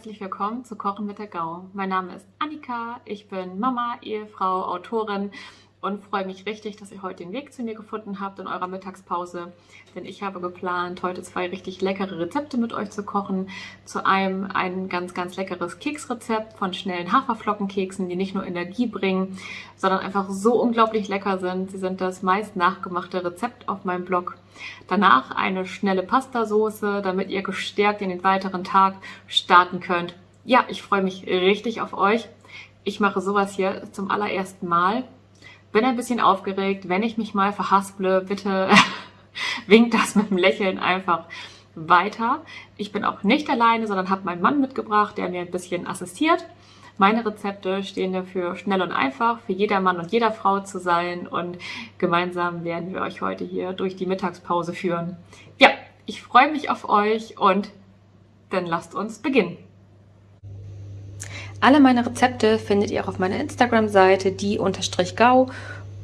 herzlich willkommen zu Kochen mit der Gau. Mein Name ist Annika, ich bin Mama, Ehefrau, Autorin und freue mich richtig, dass ihr heute den Weg zu mir gefunden habt in eurer Mittagspause. Denn ich habe geplant, heute zwei richtig leckere Rezepte mit euch zu kochen. Zu einem ein ganz, ganz leckeres Keksrezept von schnellen Haferflockenkeksen, die nicht nur Energie bringen, sondern einfach so unglaublich lecker sind. Sie sind das meist nachgemachte Rezept auf meinem Blog. Danach eine schnelle Pastasoße, damit ihr gestärkt in den weiteren Tag starten könnt. Ja, ich freue mich richtig auf euch. Ich mache sowas hier zum allerersten Mal bin ein bisschen aufgeregt. Wenn ich mich mal verhasple, bitte winkt das mit dem Lächeln einfach weiter. Ich bin auch nicht alleine, sondern habe meinen Mann mitgebracht, der mir ein bisschen assistiert. Meine Rezepte stehen dafür schnell und einfach für jeder Mann und jeder Frau zu sein und gemeinsam werden wir euch heute hier durch die Mittagspause führen. Ja, ich freue mich auf euch und dann lasst uns beginnen. Alle meine Rezepte findet ihr auch auf meiner Instagram-Seite, die-gau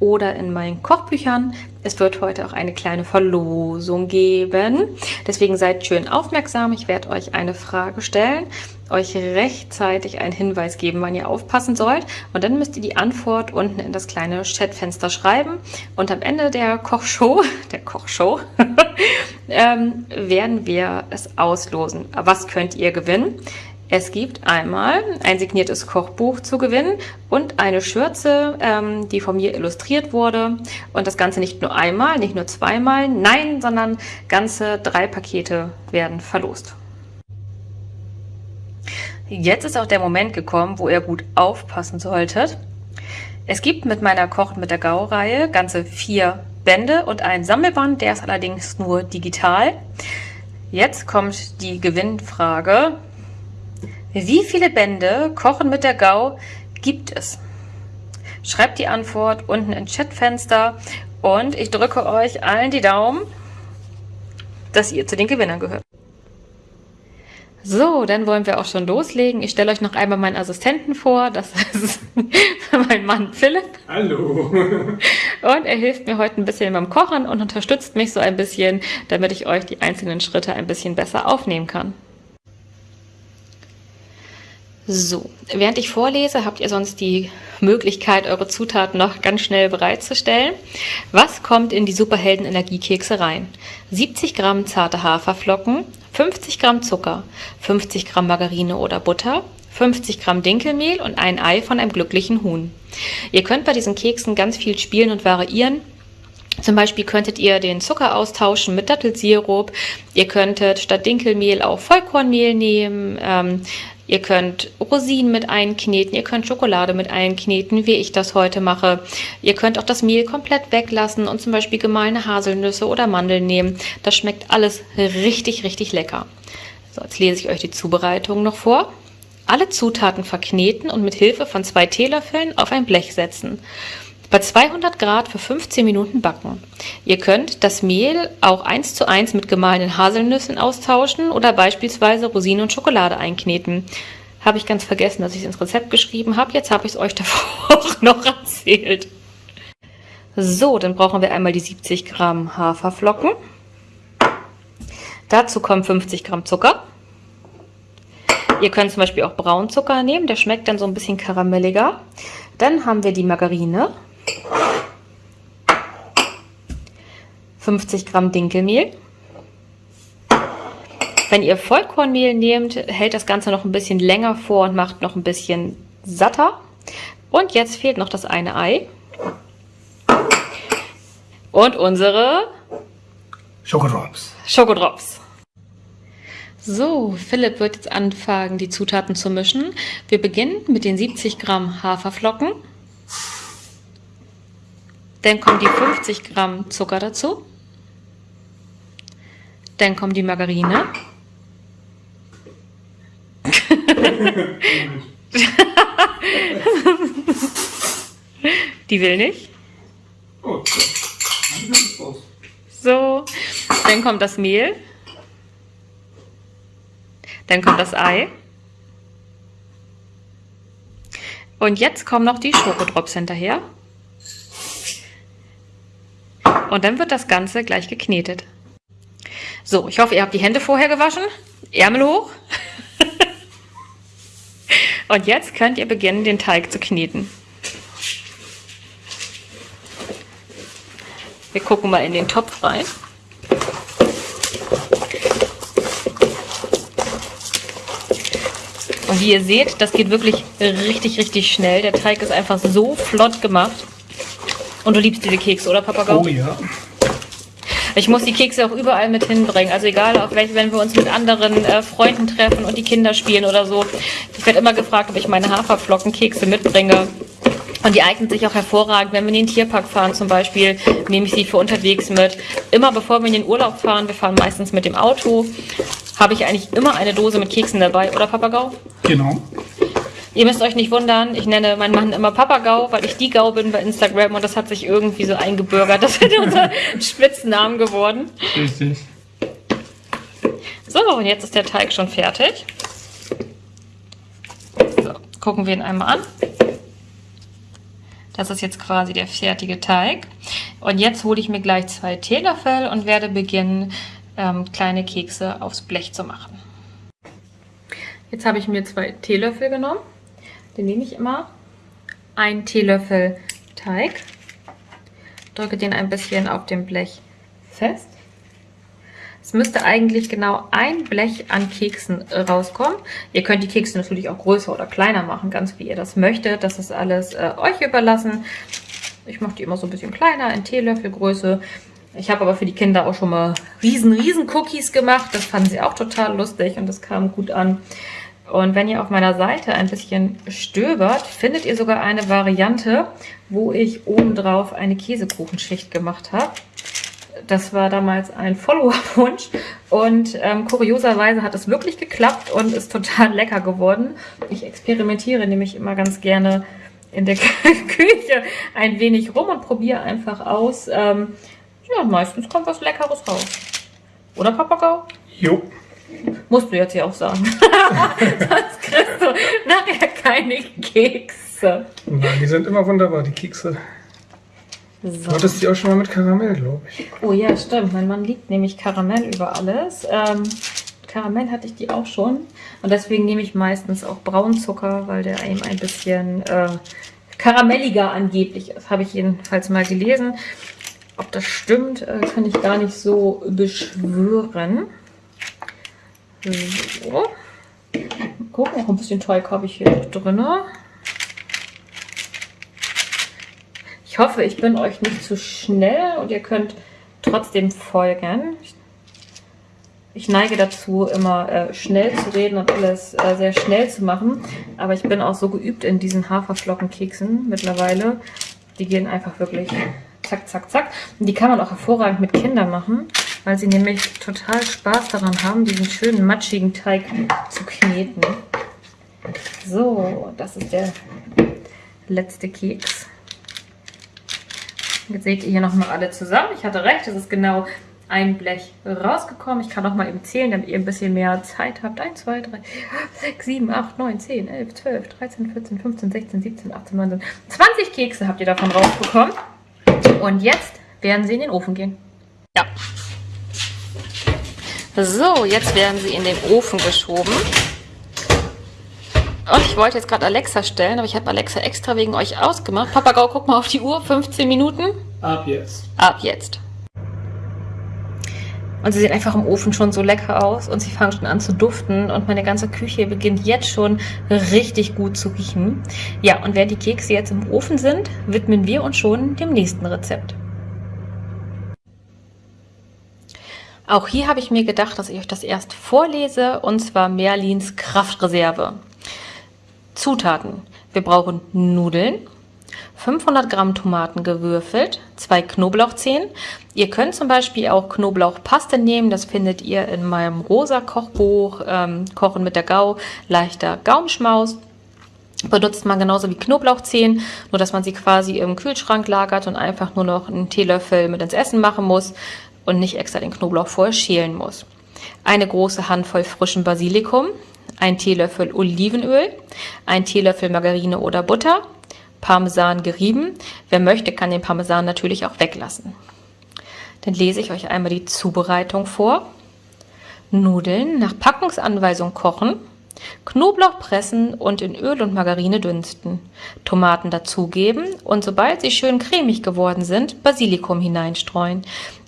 oder in meinen Kochbüchern. Es wird heute auch eine kleine Verlosung geben. Deswegen seid schön aufmerksam. Ich werde euch eine Frage stellen, euch rechtzeitig einen Hinweis geben, wann ihr aufpassen sollt. Und dann müsst ihr die Antwort unten in das kleine Chatfenster schreiben. Und am Ende der Kochshow, der Kochshow, ähm, werden wir es auslosen. Was könnt ihr gewinnen? Es gibt einmal ein signiertes Kochbuch zu gewinnen und eine Schürze, ähm, die von mir illustriert wurde. Und das Ganze nicht nur einmal, nicht nur zweimal, nein, sondern ganze drei Pakete werden verlost. Jetzt ist auch der Moment gekommen, wo ihr gut aufpassen solltet. Es gibt mit meiner Kochen mit der Gau-Reihe ganze vier Bände und ein Sammelband, der ist allerdings nur digital. Jetzt kommt die Gewinnfrage. Wie viele Bände Kochen mit der Gau gibt es? Schreibt die Antwort unten ins Chatfenster und ich drücke euch allen die Daumen, dass ihr zu den Gewinnern gehört. So, dann wollen wir auch schon loslegen. Ich stelle euch noch einmal meinen Assistenten vor. Das ist mein Mann Philipp. Hallo. Und er hilft mir heute ein bisschen beim Kochen und unterstützt mich so ein bisschen, damit ich euch die einzelnen Schritte ein bisschen besser aufnehmen kann. So, während ich vorlese, habt ihr sonst die Möglichkeit, eure Zutaten noch ganz schnell bereitzustellen. Was kommt in die Superhelden Energiekekse rein? 70 Gramm zarte Haferflocken, 50 Gramm Zucker, 50 Gramm Margarine oder Butter, 50 Gramm Dinkelmehl und ein Ei von einem glücklichen Huhn. Ihr könnt bei diesen Keksen ganz viel spielen und variieren. Zum Beispiel könntet ihr den Zucker austauschen mit Dattelsirup. Ihr könntet statt Dinkelmehl auch Vollkornmehl nehmen. Ähm, Ihr könnt Rosinen mit einkneten, ihr könnt Schokolade mit einkneten, wie ich das heute mache. Ihr könnt auch das Mehl komplett weglassen und zum Beispiel gemahlene Haselnüsse oder Mandeln nehmen. Das schmeckt alles richtig, richtig lecker. So, jetzt lese ich euch die Zubereitung noch vor. Alle Zutaten verkneten und mit Hilfe von zwei Teelöffeln auf ein Blech setzen. Bei 200 Grad für 15 Minuten backen. Ihr könnt das Mehl auch eins zu eins mit gemahlenen Haselnüssen austauschen oder beispielsweise Rosinen und Schokolade einkneten. Habe ich ganz vergessen, dass ich es ins Rezept geschrieben habe. Jetzt habe ich es euch davor auch noch erzählt. So, dann brauchen wir einmal die 70 Gramm Haferflocken. Dazu kommen 50 Gramm Zucker. Ihr könnt zum Beispiel auch Braunzucker nehmen, der schmeckt dann so ein bisschen karamelliger. Dann haben wir die Margarine. 50 Gramm Dinkelmehl. Wenn ihr Vollkornmehl nehmt, hält das Ganze noch ein bisschen länger vor und macht noch ein bisschen satter. Und jetzt fehlt noch das eine Ei. Und unsere Schokodrops. Schokodrops. So, Philipp wird jetzt anfangen, die Zutaten zu mischen. Wir beginnen mit den 70 Gramm Haferflocken. Dann kommen die 50 Gramm Zucker dazu. Dann kommt die Margarine. die will nicht. So, dann kommt das Mehl. Dann kommt das Ei. Und jetzt kommen noch die Schokodrops hinterher. Und dann wird das Ganze gleich geknetet. So, ich hoffe, ihr habt die Hände vorher gewaschen. Ärmel hoch. Und jetzt könnt ihr beginnen, den Teig zu kneten. Wir gucken mal in den Topf rein. Und wie ihr seht, das geht wirklich richtig, richtig schnell. Der Teig ist einfach so flott gemacht. Und du liebst diese Kekse, oder Papagau? Oh ja. Ich muss die Kekse auch überall mit hinbringen. Also egal, auch welche, wenn wir uns mit anderen äh, Freunden treffen und die Kinder spielen oder so. Ich werde immer gefragt, ob ich meine Haferflockenkekse mitbringe. Und die eignen sich auch hervorragend, wenn wir in den Tierpark fahren zum Beispiel, nehme ich sie für unterwegs mit. Immer bevor wir in den Urlaub fahren, wir fahren meistens mit dem Auto, habe ich eigentlich immer eine Dose mit Keksen dabei, oder Papagau? Genau. Ihr müsst euch nicht wundern, ich nenne meinen Mann immer Papagau, weil ich die Gau bin bei Instagram und das hat sich irgendwie so eingebürgert. Das ist unser Spitznamen geworden. Richtig. So, und jetzt ist der Teig schon fertig. So, gucken wir ihn einmal an. Das ist jetzt quasi der fertige Teig. Und jetzt hole ich mir gleich zwei Teelöffel und werde beginnen, ähm, kleine Kekse aufs Blech zu machen. Jetzt habe ich mir zwei Teelöffel genommen. Den nehme ich immer. Ein Teelöffel Teig. Drücke den ein bisschen auf dem Blech fest. Es müsste eigentlich genau ein Blech an Keksen rauskommen. Ihr könnt die Kekse natürlich auch größer oder kleiner machen, ganz wie ihr das möchtet. Das ist alles äh, euch überlassen. Ich mache die immer so ein bisschen kleiner, in Teelöffelgröße. Ich habe aber für die Kinder auch schon mal riesen, riesen Cookies gemacht. Das fanden sie auch total lustig und das kam gut an. Und wenn ihr auf meiner Seite ein bisschen stöbert, findet ihr sogar eine Variante, wo ich obendrauf eine Käsekuchenschicht gemacht habe. Das war damals ein Follower-Wunsch und ähm, kurioserweise hat es wirklich geklappt und ist total lecker geworden. Ich experimentiere nämlich immer ganz gerne in der Küche ein wenig rum und probiere einfach aus. Ähm, ja, meistens kommt was Leckeres raus. Oder Papagau? Jo. Musst du jetzt hier auch sagen. Sonst kriegst du nachher keine Kekse. Nein, die sind immer wunderbar, die Kekse. Du hattest die auch schon mal mit Karamell, glaube ich. Oh ja, stimmt. Mein Mann liebt nämlich Karamell über alles. Ähm, Karamell hatte ich die auch schon. Und deswegen nehme ich meistens auch Braunzucker, weil der eben ein bisschen äh, karamelliger angeblich ist. Habe ich jedenfalls mal gelesen. Ob das stimmt, äh, kann ich gar nicht so beschwören. So. Gucken, noch ein bisschen Teig habe ich hier drin. Ich hoffe, ich bin euch nicht zu schnell und ihr könnt trotzdem folgen. Ich neige dazu, immer äh, schnell zu reden und alles äh, sehr schnell zu machen. Aber ich bin auch so geübt in diesen Haferflockenkeksen mittlerweile. Die gehen einfach wirklich zack, zack, zack. Und die kann man auch hervorragend mit Kindern machen weil sie nämlich total Spaß daran haben, diesen schönen matschigen Teig zu kneten. So, das ist der letzte Keks. Jetzt seht ihr hier nochmal alle zusammen. Ich hatte recht, es ist genau ein Blech rausgekommen. Ich kann noch mal eben zählen, damit ihr ein bisschen mehr Zeit habt. 1, 2, 3, 6, 7, 8, 9, 10, 11, 12, 13, 14, 15, 16, 17, 18, 19, 20 Kekse habt ihr davon rausbekommen. Und jetzt werden sie in den Ofen gehen. Ja. So, jetzt werden sie in den Ofen geschoben. Und ich wollte jetzt gerade Alexa stellen, aber ich habe Alexa extra wegen euch ausgemacht. Papagau, guck mal auf die Uhr. 15 Minuten. Ab jetzt. Ab jetzt. Und sie sehen einfach im Ofen schon so lecker aus und sie fangen schon an zu duften und meine ganze Küche beginnt jetzt schon richtig gut zu riechen. Ja, und während die Kekse jetzt im Ofen sind, widmen wir uns schon dem nächsten Rezept. Auch hier habe ich mir gedacht, dass ich euch das erst vorlese, und zwar Merlins Kraftreserve. Zutaten. Wir brauchen Nudeln, 500 Gramm Tomaten gewürfelt, zwei Knoblauchzehen. Ihr könnt zum Beispiel auch Knoblauchpaste nehmen, das findet ihr in meinem rosa Kochbuch, ähm, Kochen mit der Gau, leichter Gaumenschmaus. Benutzt man genauso wie Knoblauchzehen, nur dass man sie quasi im Kühlschrank lagert und einfach nur noch einen Teelöffel mit ins Essen machen muss und nicht extra den Knoblauch vorher schälen muss. Eine große Handvoll frischen Basilikum, ein Teelöffel Olivenöl, ein Teelöffel Margarine oder Butter, Parmesan gerieben. Wer möchte, kann den Parmesan natürlich auch weglassen. Dann lese ich euch einmal die Zubereitung vor. Nudeln nach Packungsanweisung kochen. Knoblauch pressen und in Öl und Margarine dünsten. Tomaten dazugeben und sobald sie schön cremig geworden sind, Basilikum hineinstreuen.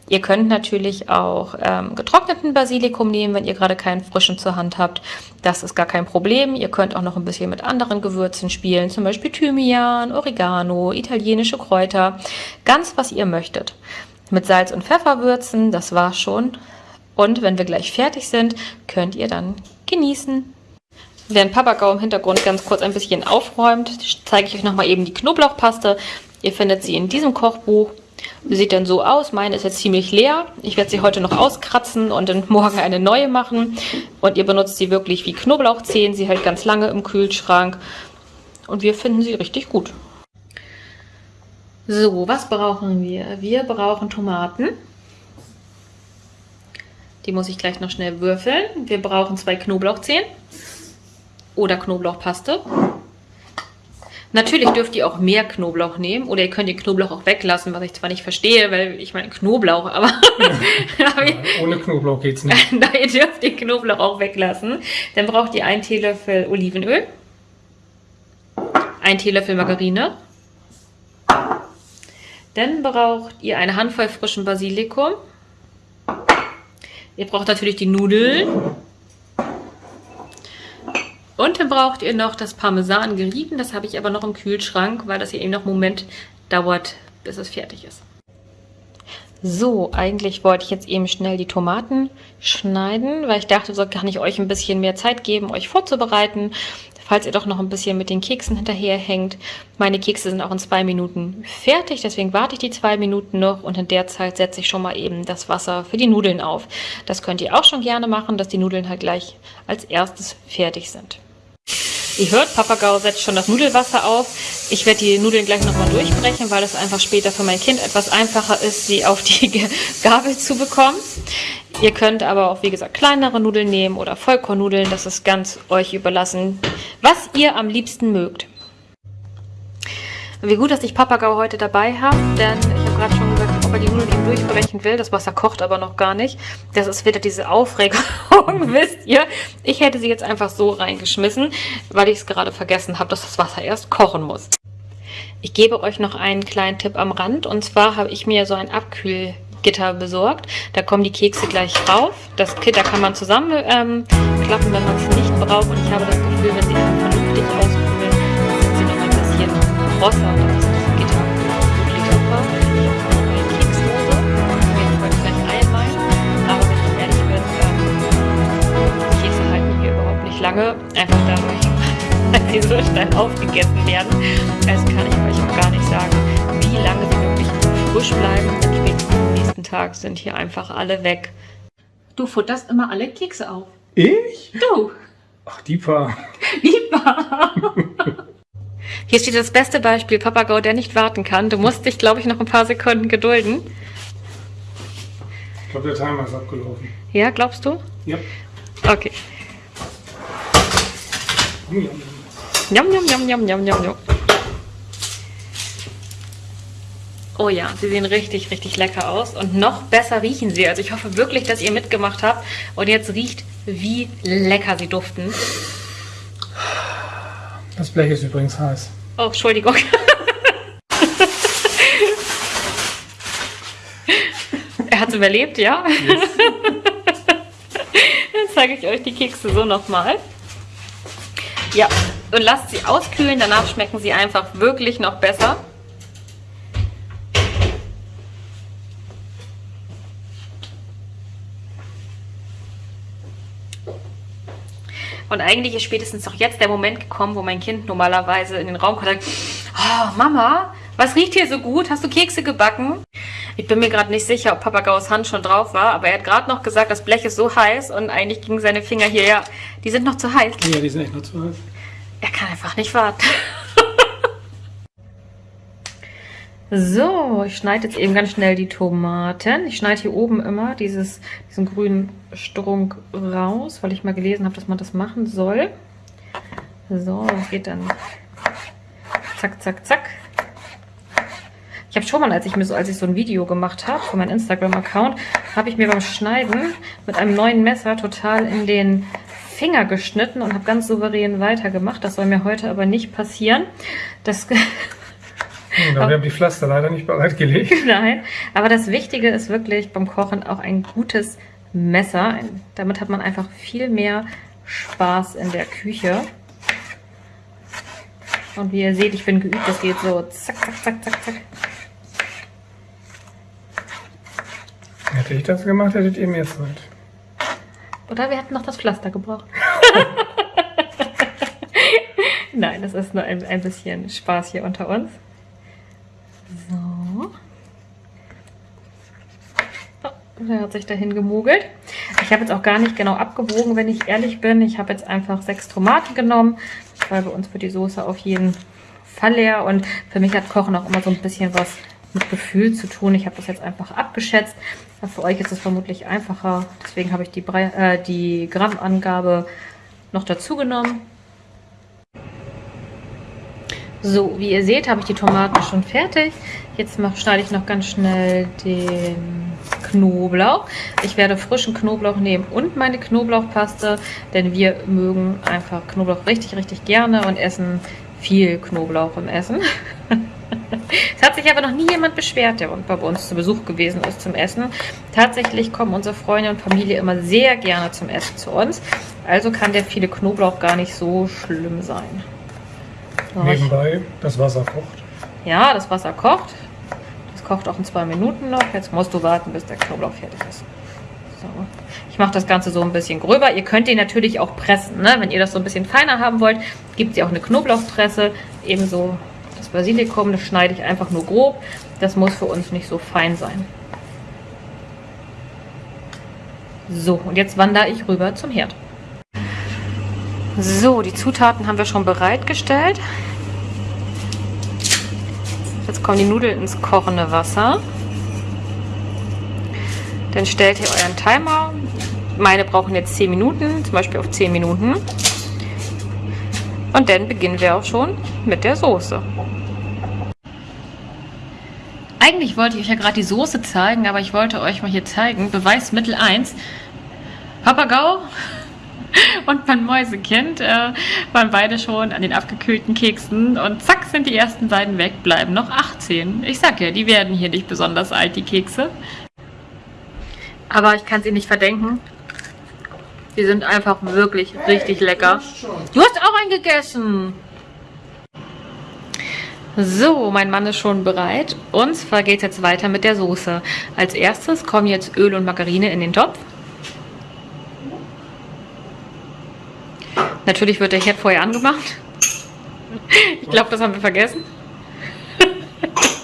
Ihr könnt natürlich auch ähm, getrockneten Basilikum nehmen, wenn ihr gerade keinen frischen zur Hand habt. Das ist gar kein Problem. Ihr könnt auch noch ein bisschen mit anderen Gewürzen spielen, zum Beispiel Thymian, Oregano, italienische Kräuter, ganz was ihr möchtet. Mit Salz und Pfeffer würzen, das war's schon. Und wenn wir gleich fertig sind, könnt ihr dann genießen. Während Papagau im Hintergrund ganz kurz ein bisschen aufräumt, zeige ich euch nochmal eben die Knoblauchpaste. Ihr findet sie in diesem Kochbuch. Sie sieht dann so aus. Meine ist jetzt ziemlich leer. Ich werde sie heute noch auskratzen und dann morgen eine neue machen. Und ihr benutzt sie wirklich wie Knoblauchzehen. Sie hält ganz lange im Kühlschrank. Und wir finden sie richtig gut. So, was brauchen wir? Wir brauchen Tomaten. Die muss ich gleich noch schnell würfeln. Wir brauchen zwei Knoblauchzehen oder Knoblauchpaste. Natürlich dürft ihr auch mehr Knoblauch nehmen oder ihr könnt den Knoblauch auch weglassen, was ich zwar nicht verstehe, weil ich meine Knoblauch, aber... Ja, ohne Knoblauch geht's nicht. Nein, ihr dürft den Knoblauch auch weglassen. Dann braucht ihr einen Teelöffel Olivenöl, einen Teelöffel Margarine, dann braucht ihr eine Handvoll frischen Basilikum, ihr braucht natürlich die Nudeln, und dann braucht ihr noch das Parmesan gerieben. Das habe ich aber noch im Kühlschrank, weil das hier eben noch einen Moment dauert, bis es fertig ist. So, eigentlich wollte ich jetzt eben schnell die Tomaten schneiden, weil ich dachte, so kann ich euch ein bisschen mehr Zeit geben, euch vorzubereiten, falls ihr doch noch ein bisschen mit den Keksen hinterherhängt. Meine Kekse sind auch in zwei Minuten fertig, deswegen warte ich die zwei Minuten noch und in der Zeit setze ich schon mal eben das Wasser für die Nudeln auf. Das könnt ihr auch schon gerne machen, dass die Nudeln halt gleich als erstes fertig sind. Ihr hört, Papagau setzt schon das Nudelwasser auf. Ich werde die Nudeln gleich nochmal durchbrechen, weil es einfach später für mein Kind etwas einfacher ist, sie auf die Gabel zu bekommen. Ihr könnt aber auch, wie gesagt, kleinere Nudeln nehmen oder Vollkornnudeln. Das ist ganz euch überlassen, was ihr am liebsten mögt. Wie gut, dass ich Papagau heute dabei habe, denn ich habe gerade schon gesagt, er die Nudeln eben durchbrechen will. Das Wasser kocht aber noch gar nicht. Das ist wieder diese Aufregung, wisst ihr. Ich hätte sie jetzt einfach so reingeschmissen, weil ich es gerade vergessen habe, dass das Wasser erst kochen muss. Ich gebe euch noch einen kleinen Tipp am Rand. Und zwar habe ich mir so ein Abkühlgitter besorgt. Da kommen die Kekse gleich drauf. Das Gitter kann man zusammenklappen, ähm, wenn man es nicht braucht. Und ich habe das Gefühl, wenn sie dann vernünftig auskühlen, sind sie noch ein bisschen krosser. lange, einfach dadurch, dass sie so schnell aufgegessen werden. Also kann ich euch auch gar nicht sagen, wie lange sie wirklich frisch bleiben. Und spätestens am nächsten Tag sind hier einfach alle weg. Du futterst immer alle Kekse auf. Ich? Du. Ach, die paar. Die paar. Hier steht das beste Beispiel, Papagau, der nicht warten kann. Du musst dich, glaube ich, noch ein paar Sekunden gedulden. Ich glaube, der Timer ist abgelaufen. Ja, glaubst du? Ja. Okay. Njam, njam, njam, njam, njam, njam, njam. Oh ja, sie sehen richtig, richtig lecker aus und noch besser riechen sie. Also ich hoffe wirklich, dass ihr mitgemacht habt und jetzt riecht, wie lecker sie duften. Das Blech ist übrigens heiß. Oh, Entschuldigung. er hat es überlebt, ja? Yes. Jetzt zeige ich euch die Kekse so nochmal. Ja, und lasst sie auskühlen, danach schmecken sie einfach wirklich noch besser. Und eigentlich ist spätestens doch jetzt der Moment gekommen, wo mein Kind normalerweise in den Raum kommt und sagt, oh Mama, was riecht hier so gut? Hast du Kekse gebacken? Ich bin mir gerade nicht sicher, ob Papagau's Hand schon drauf war, aber er hat gerade noch gesagt, das Blech ist so heiß und eigentlich gingen seine Finger hier, ja, die sind noch zu heiß. Ja, die sind echt noch zu heiß. Er kann einfach nicht warten. so, ich schneide jetzt eben ganz schnell die Tomaten. Ich schneide hier oben immer dieses, diesen grünen Strunk raus, weil ich mal gelesen habe, dass man das machen soll. So, das geht dann zack, zack, zack. Ich habe schon mal, als ich mir so, als ich so ein Video gemacht habe für meinen Instagram-Account, habe ich mir beim Schneiden mit einem neuen Messer total in den Finger geschnitten und habe ganz souverän weitergemacht. Das soll mir heute aber nicht passieren. Das Genau, wir haben die Pflaster leider nicht bereitgelegt. Nein, aber das Wichtige ist wirklich beim Kochen auch ein gutes Messer. Damit hat man einfach viel mehr Spaß in der Küche. Und wie ihr seht, ich bin geübt, das geht so zack, zack, zack, zack, zack. Hätte ich das gemacht, hättet ihr mehr Zeit. Oder wir hätten noch das Pflaster gebraucht. Nein, das ist nur ein, ein bisschen Spaß hier unter uns. So. Oh, der hat sich dahin gemogelt. Ich habe jetzt auch gar nicht genau abgewogen, wenn ich ehrlich bin. Ich habe jetzt einfach sechs Tomaten genommen, weil bei uns wird die Soße auf jeden Fall leer. Und für mich hat Kochen auch immer so ein bisschen was mit Gefühl zu tun. Ich habe das jetzt einfach abgeschätzt. Für euch ist es vermutlich einfacher. Deswegen habe ich die, Bre äh, die Grammangabe noch dazu genommen. So, wie ihr seht, habe ich die Tomaten schon fertig. Jetzt mach, schneide ich noch ganz schnell den Knoblauch. Ich werde frischen Knoblauch nehmen und meine Knoblauchpaste, denn wir mögen einfach Knoblauch richtig, richtig gerne und essen viel Knoblauch im Essen. es hat sich aber noch nie jemand beschwert, der bei uns zu Besuch gewesen ist zum Essen. Tatsächlich kommen unsere Freunde und Familie immer sehr gerne zum Essen zu uns. Also kann der viele Knoblauch gar nicht so schlimm sein. Nebenbei, das Wasser kocht. Ja, das Wasser kocht. Das kocht auch in zwei Minuten noch. Jetzt musst du warten, bis der Knoblauch fertig ist. So. Ich mache das Ganze so ein bisschen gröber. Ihr könnt den natürlich auch pressen. Ne? Wenn ihr das so ein bisschen feiner haben wollt, gibt es ja auch eine Knoblauchpresse. Ebenso das Basilikum, das schneide ich einfach nur grob. Das muss für uns nicht so fein sein. So, und jetzt wandere ich rüber zum Herd. So, die Zutaten haben wir schon bereitgestellt. Jetzt kommen die Nudeln ins kochende Wasser. Dann stellt ihr euren Timer. Meine brauchen jetzt 10 Minuten, zum Beispiel auf 10 Minuten. Und dann beginnen wir auch schon mit der Soße. Eigentlich wollte ich euch ja gerade die Soße zeigen, aber ich wollte euch mal hier zeigen. Beweismittel 1. Papagau und mein Mäusekind äh, waren beide schon an den abgekühlten Keksen und zack sind die ersten beiden weg, bleiben noch 18. Ich sag ja, die werden hier nicht besonders alt, die Kekse. Aber ich kann sie nicht verdenken. Die sind einfach wirklich richtig lecker. Du hast auch einen gegessen. So, mein Mann ist schon bereit. Und zwar geht es jetzt weiter mit der Soße. Als erstes kommen jetzt Öl und Margarine in den Topf. Natürlich wird der Herd vorher angemacht. Ich glaube, das haben wir vergessen.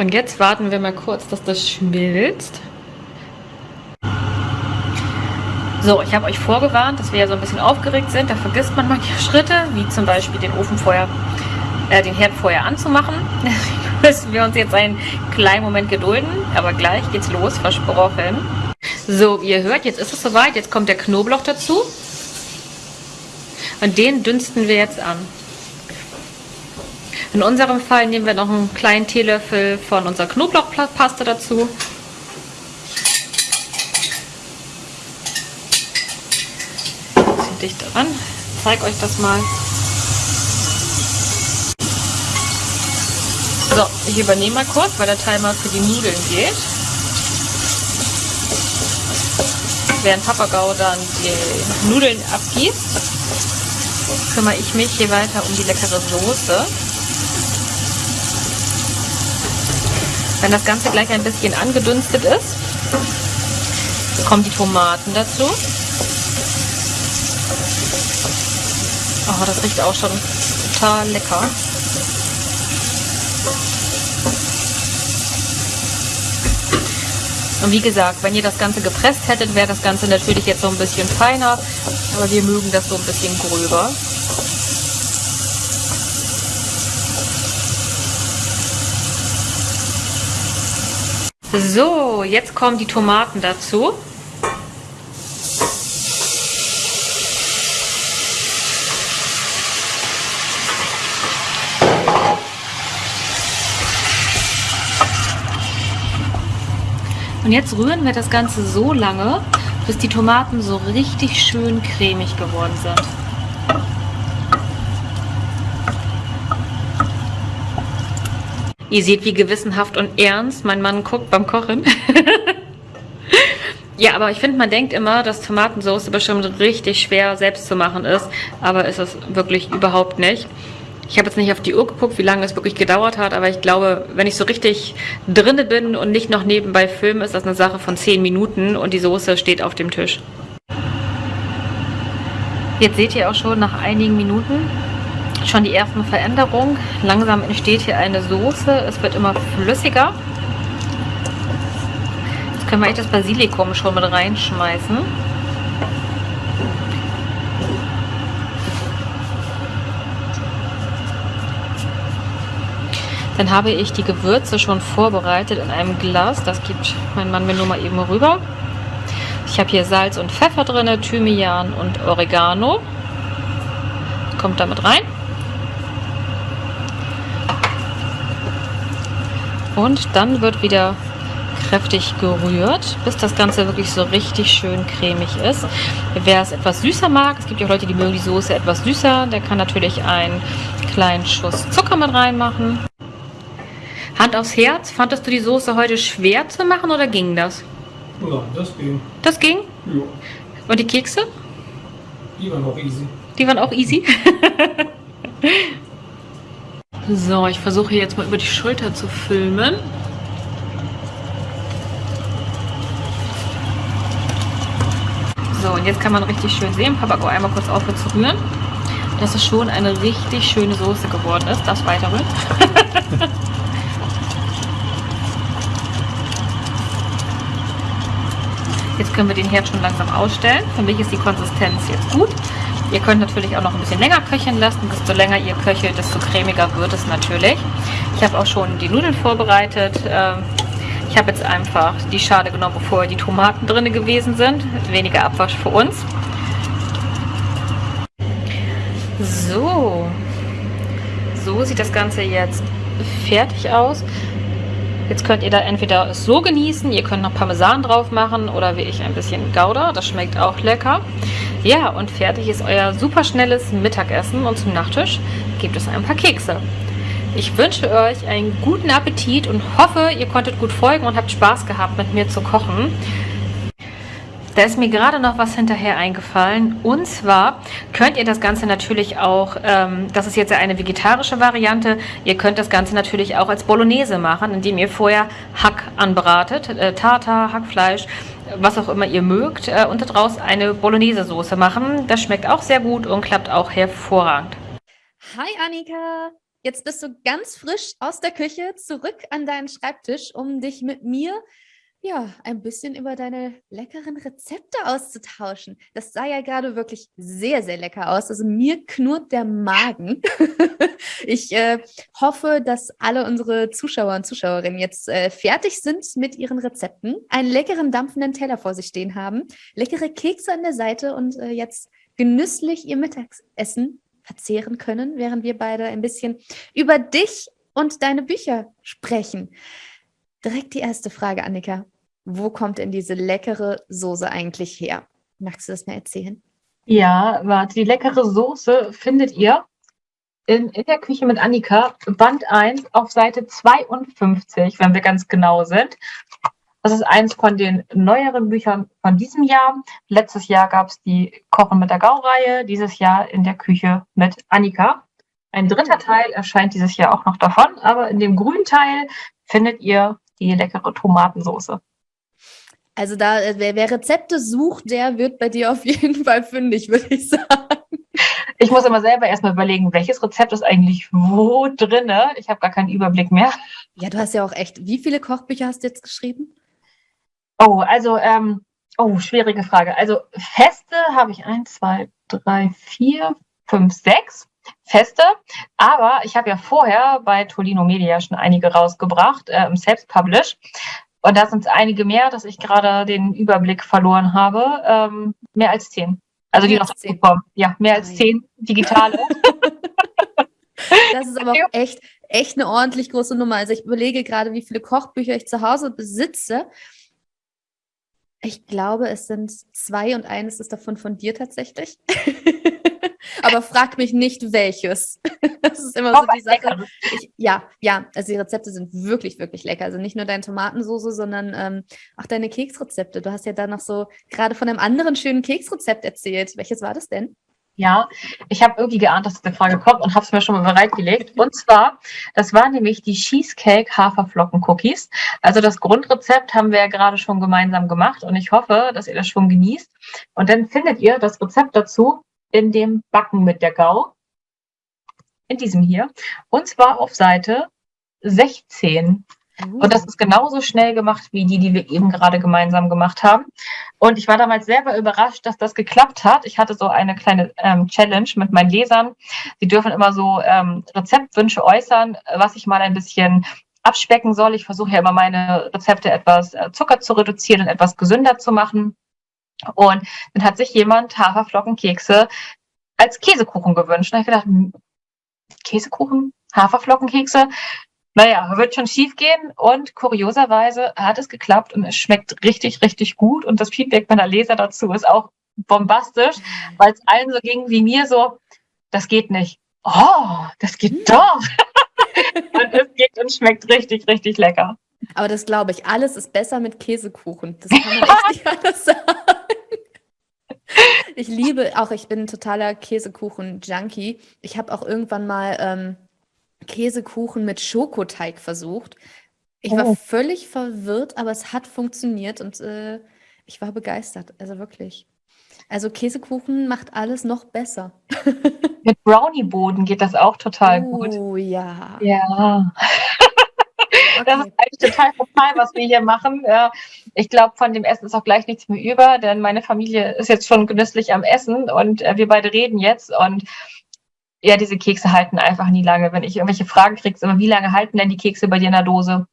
Und jetzt warten wir mal kurz, dass das schmilzt. So, ich habe euch vorgewarnt, dass wir ja so ein bisschen aufgeregt sind. Da vergisst man manche Schritte, wie zum Beispiel den Ofen vorher, äh, den Herd vorher anzumachen. Müssen wir uns jetzt einen kleinen Moment gedulden. Aber gleich geht's los, versprochen. So, wie ihr hört, jetzt ist es soweit. Jetzt kommt der Knoblauch dazu. Und den dünsten wir jetzt an. In unserem Fall nehmen wir noch einen kleinen Teelöffel von unserer Knoblauchpaste dazu. Bisschen dichter ran. Ich zeige euch das mal. So, ich übernehme mal kurz, weil der Timer für die Nudeln geht. während Papagau dann die Nudeln abgießt, kümmere ich mich hier weiter um die leckere Soße. Wenn das Ganze gleich ein bisschen angedünstet ist, kommen die Tomaten dazu. Oh, das riecht auch schon total lecker. Und wie gesagt, wenn ihr das Ganze gepresst hättet, wäre das Ganze natürlich jetzt so ein bisschen feiner. Aber wir mögen das so ein bisschen gröber. So, jetzt kommen die Tomaten dazu. Und jetzt rühren wir das Ganze so lange, bis die Tomaten so richtig schön cremig geworden sind. Ihr seht, wie gewissenhaft und ernst mein Mann guckt beim Kochen. ja, aber ich finde, man denkt immer, dass Tomatensauce bestimmt richtig schwer selbst zu machen ist. Aber ist es wirklich überhaupt nicht. Ich habe jetzt nicht auf die Uhr geguckt, wie lange es wirklich gedauert hat, aber ich glaube, wenn ich so richtig drinne bin und nicht noch nebenbei filme, ist das eine Sache von 10 Minuten und die Soße steht auf dem Tisch. Jetzt seht ihr auch schon nach einigen Minuten schon die ersten Veränderungen. Langsam entsteht hier eine Soße, es wird immer flüssiger. Jetzt können wir echt das Basilikum schon mit reinschmeißen. Dann habe ich die Gewürze schon vorbereitet in einem Glas. Das gibt mein Mann mir nur mal eben rüber. Ich habe hier Salz und Pfeffer drin, Thymian und Oregano. Kommt damit rein. Und dann wird wieder kräftig gerührt, bis das Ganze wirklich so richtig schön cremig ist. Wer es etwas süßer mag, es gibt ja auch Leute, die mögen die Soße etwas süßer, der kann natürlich einen kleinen Schuss Zucker mit reinmachen. Hand aufs Herz, fandest du die Soße heute schwer zu machen oder ging das? Nein, das ging. Das ging? Ja. Und die Kekse? Die waren auch easy. Die waren auch easy? so, ich versuche jetzt mal über die Schulter zu filmen. So, und jetzt kann man richtig schön sehen, Papa, go einmal kurz aufhören zu rühren, dass es schon eine richtig schöne Soße geworden ist. Das weiter rühren. Jetzt können wir den Herd schon langsam ausstellen. Für mich ist die Konsistenz jetzt gut. Ihr könnt natürlich auch noch ein bisschen länger köcheln lassen. Desto länger ihr köchelt, desto cremiger wird es natürlich. Ich habe auch schon die Nudeln vorbereitet. Ähm, ich habe jetzt einfach die Schale genommen, bevor die Tomaten drin gewesen sind. Weniger Abwasch für uns. So. So sieht das Ganze jetzt fertig aus. Jetzt könnt ihr da entweder so genießen, ihr könnt noch Parmesan drauf machen oder wie ich ein bisschen Gouda, das schmeckt auch lecker. Ja, und fertig ist euer super schnelles Mittagessen und zum Nachtisch gibt es ein paar Kekse. Ich wünsche euch einen guten Appetit und hoffe, ihr konntet gut folgen und habt Spaß gehabt, mit mir zu kochen. Da ist mir gerade noch was hinterher eingefallen. Und zwar könnt ihr das Ganze natürlich auch, ähm, das ist jetzt eine vegetarische Variante, ihr könnt das Ganze natürlich auch als Bolognese machen, indem ihr vorher Hack anbratet, äh, Tartar, Hackfleisch, was auch immer ihr mögt, äh, und daraus eine Bolognese-Soße machen. Das schmeckt auch sehr gut und klappt auch hervorragend. Hi Annika! Jetzt bist du ganz frisch aus der Küche zurück an deinen Schreibtisch, um dich mit mir ja, ein bisschen über deine leckeren Rezepte auszutauschen. Das sah ja gerade wirklich sehr, sehr lecker aus. Also mir knurrt der Magen. ich äh, hoffe, dass alle unsere Zuschauer und Zuschauerinnen jetzt äh, fertig sind mit ihren Rezepten, einen leckeren dampfenden Teller vor sich stehen haben, leckere Kekse an der Seite und äh, jetzt genüsslich ihr Mittagessen verzehren können, während wir beide ein bisschen über dich und deine Bücher sprechen. Direkt die erste Frage, Annika. Wo kommt denn diese leckere Soße eigentlich her? Magst du das mir erzählen? Ja, warte, die leckere Soße findet ihr in, in der Küche mit Annika, Band 1 auf Seite 52, wenn wir ganz genau sind. Das ist eins von den neueren Büchern von diesem Jahr. Letztes Jahr gab es die Kochen mit der Gau-Reihe, dieses Jahr in der Küche mit Annika. Ein dritter Teil erscheint dieses Jahr auch noch davon, aber in dem grünen Teil findet ihr die leckere Tomatensoße. Also da, äh, wer, wer Rezepte sucht, der wird bei dir auf jeden Fall fündig, würde ich sagen. Ich muss immer selber erstmal überlegen, welches Rezept ist eigentlich wo drin. Ich habe gar keinen Überblick mehr. Ja, du hast ja auch echt. Wie viele Kochbücher hast du jetzt geschrieben? Oh, also, ähm, oh, schwierige Frage. Also Feste habe ich eins, zwei, drei, vier, fünf, sechs. Feste. Aber ich habe ja vorher bei Tolino Media schon einige rausgebracht, äh, selbst-published. Und da sind es einige mehr, dass ich gerade den Überblick verloren habe. Ähm, mehr als zehn. Also mehr die noch zehn. kommen. Ja, mehr als zehn digitale. das ist aber auch echt, echt eine ordentlich große Nummer. Also ich überlege gerade, wie viele Kochbücher ich zu Hause besitze. Ich glaube, es sind zwei und eines ist davon von dir tatsächlich. Aber frag mich nicht, welches. Das ist immer so die Sache. Ich, ja, ja, also die Rezepte sind wirklich, wirklich lecker. Also nicht nur deine Tomatensoße, sondern ähm, auch deine Keksrezepte. Du hast ja da noch so gerade von einem anderen schönen Keksrezept erzählt. Welches war das denn? Ja, ich habe irgendwie geahnt, dass diese Frage kommt und habe es mir schon mal bereitgelegt. Und zwar, das waren nämlich die Cheesecake Haferflocken Cookies. Also das Grundrezept haben wir ja gerade schon gemeinsam gemacht und ich hoffe, dass ihr das schon genießt. Und dann findet ihr das Rezept dazu in dem Backen mit der Gau. In diesem hier. Und zwar auf Seite 16. Und das ist genauso schnell gemacht wie die, die wir eben gerade gemeinsam gemacht haben. Und ich war damals selber überrascht, dass das geklappt hat. Ich hatte so eine kleine ähm, Challenge mit meinen Lesern. Sie dürfen immer so ähm, Rezeptwünsche äußern, was ich mal ein bisschen abspecken soll. Ich versuche ja immer meine Rezepte etwas äh, Zucker zu reduzieren und etwas gesünder zu machen. Und dann hat sich jemand Haferflockenkekse als Käsekuchen gewünscht. Und ich gedacht, hm, Käsekuchen, Haferflockenkekse, naja, wird schon schief gehen und kurioserweise hat es geklappt und es schmeckt richtig, richtig gut und das Feedback meiner Leser dazu ist auch bombastisch, weil es allen so ging wie mir so, das geht nicht. Oh, das geht hm. doch. und es geht und schmeckt richtig, richtig lecker. Aber das glaube ich, alles ist besser mit Käsekuchen. Das kann man echt nicht anders sagen. Ich liebe auch, ich bin ein totaler Käsekuchen-Junkie. Ich habe auch irgendwann mal ähm, Käsekuchen mit Schokoteig versucht. Ich war oh. völlig verwirrt, aber es hat funktioniert und äh, ich war begeistert. Also wirklich. Also Käsekuchen macht alles noch besser. Mit Brownie-Boden geht das auch total oh, gut. Oh ja. Ja. Okay. Das ist eigentlich total total, was wir hier machen. Ich glaube, von dem Essen ist auch gleich nichts mehr über, denn meine Familie ist jetzt schon genüsslich am Essen und äh, wir beide reden jetzt und ja, diese Kekse halten einfach nie lange. Wenn ich irgendwelche Fragen kriege, immer, wie lange halten denn die Kekse bei dir in der Dose?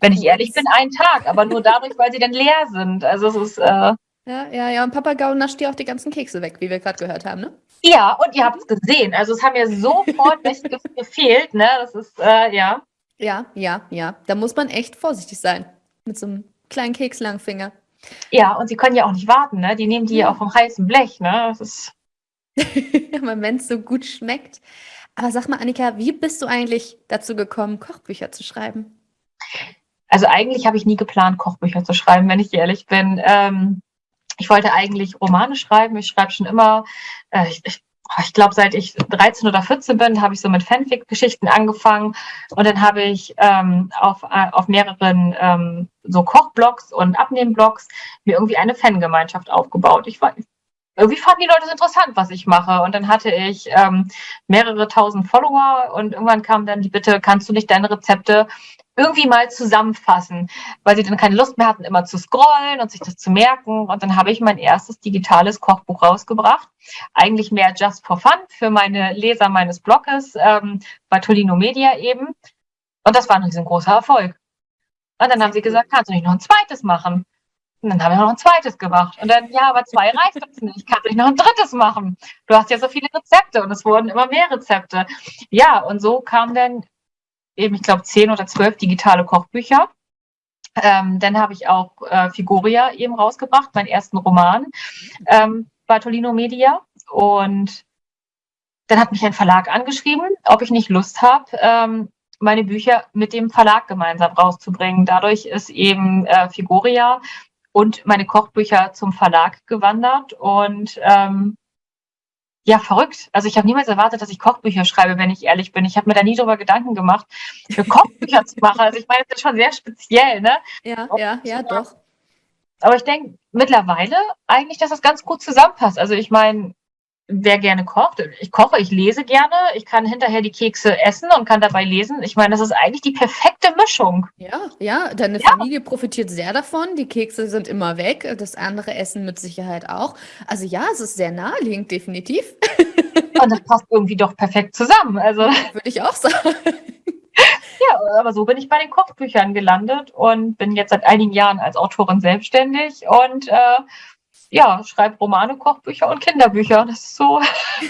Wenn ich ehrlich bin, einen Tag, aber nur dadurch, weil sie dann leer sind. Also es ist. Äh, ja, ja, ja. Und Papa Gau nascht dir auch die ganzen Kekse weg, wie wir gerade gehört haben, ne? Ja, und ihr habt es gesehen. Also es haben mir sofort nicht gefehlt, ne? Das ist, äh, ja. Ja, ja, ja. Da muss man echt vorsichtig sein. Mit so einem kleinen Kekslangfinger. Ja, und sie können ja auch nicht warten, ne? Die nehmen die ja auch vom heißen Blech, ne? Das ist. Wenn es so gut schmeckt. Aber sag mal, Annika, wie bist du eigentlich dazu gekommen, Kochbücher zu schreiben? Also eigentlich habe ich nie geplant, Kochbücher zu schreiben, wenn ich ehrlich bin. Ähm, ich wollte eigentlich Romane schreiben. Ich schreibe schon immer, äh, ich, ich, ich glaube, seit ich 13 oder 14 bin, habe ich so mit Fanfic-Geschichten angefangen. Und dann habe ich ähm, auf, äh, auf mehreren ähm, so Kochblogs und Abnehmblogs mir irgendwie eine Fangemeinschaft aufgebaut. Ich war, irgendwie fanden die Leute es interessant, was ich mache. Und dann hatte ich ähm, mehrere tausend Follower und irgendwann kam dann die Bitte, kannst du nicht deine Rezepte irgendwie mal zusammenfassen, weil sie dann keine Lust mehr hatten, immer zu scrollen und sich das zu merken. Und dann habe ich mein erstes digitales Kochbuch rausgebracht. Eigentlich mehr just for fun für meine Leser meines Blogs ähm, bei Tolino Media eben. Und das war ein riesengroßer Erfolg. Und dann haben sie gesagt, kannst du nicht noch ein zweites machen? Und dann haben wir noch ein zweites gemacht. Und dann, ja, aber zwei reicht uns nicht. Kannst du nicht noch ein drittes machen? Du hast ja so viele Rezepte und es wurden immer mehr Rezepte. Ja, und so kamen dann eben, ich glaube, zehn oder zwölf digitale Kochbücher. Ähm, dann habe ich auch äh, Figuria eben rausgebracht, meinen ersten Roman ähm, bei Tolino Media. Und dann hat mich ein Verlag angeschrieben, ob ich nicht Lust habe, ähm, meine Bücher mit dem Verlag gemeinsam rauszubringen. Dadurch ist eben äh, Figuria und meine Kochbücher zum Verlag gewandert und ähm, ja, verrückt. Also ich habe niemals erwartet, dass ich Kochbücher schreibe, wenn ich ehrlich bin. Ich habe mir da nie drüber Gedanken gemacht, für Kochbücher zu machen. Also ich meine, das ist schon sehr speziell, ne? Ja, ja, ja, doch. Aber ich denke mittlerweile eigentlich, dass das ganz gut zusammenpasst. Also ich meine, wer gerne kocht. Ich koche, ich lese gerne. Ich kann hinterher die Kekse essen und kann dabei lesen. Ich meine, das ist eigentlich die perfekte Mischung. Ja, ja, deine ja. Familie profitiert sehr davon. Die Kekse sind immer weg. Das andere Essen mit Sicherheit auch. Also ja, es ist sehr naheliegend, definitiv. Und das passt irgendwie doch perfekt zusammen. Also würde ich auch sagen. Ja, aber so bin ich bei den Kochbüchern gelandet und bin jetzt seit einigen Jahren als Autorin selbstständig und äh, ja, schreibe Romane, Kochbücher und Kinderbücher. Das ist so. Aber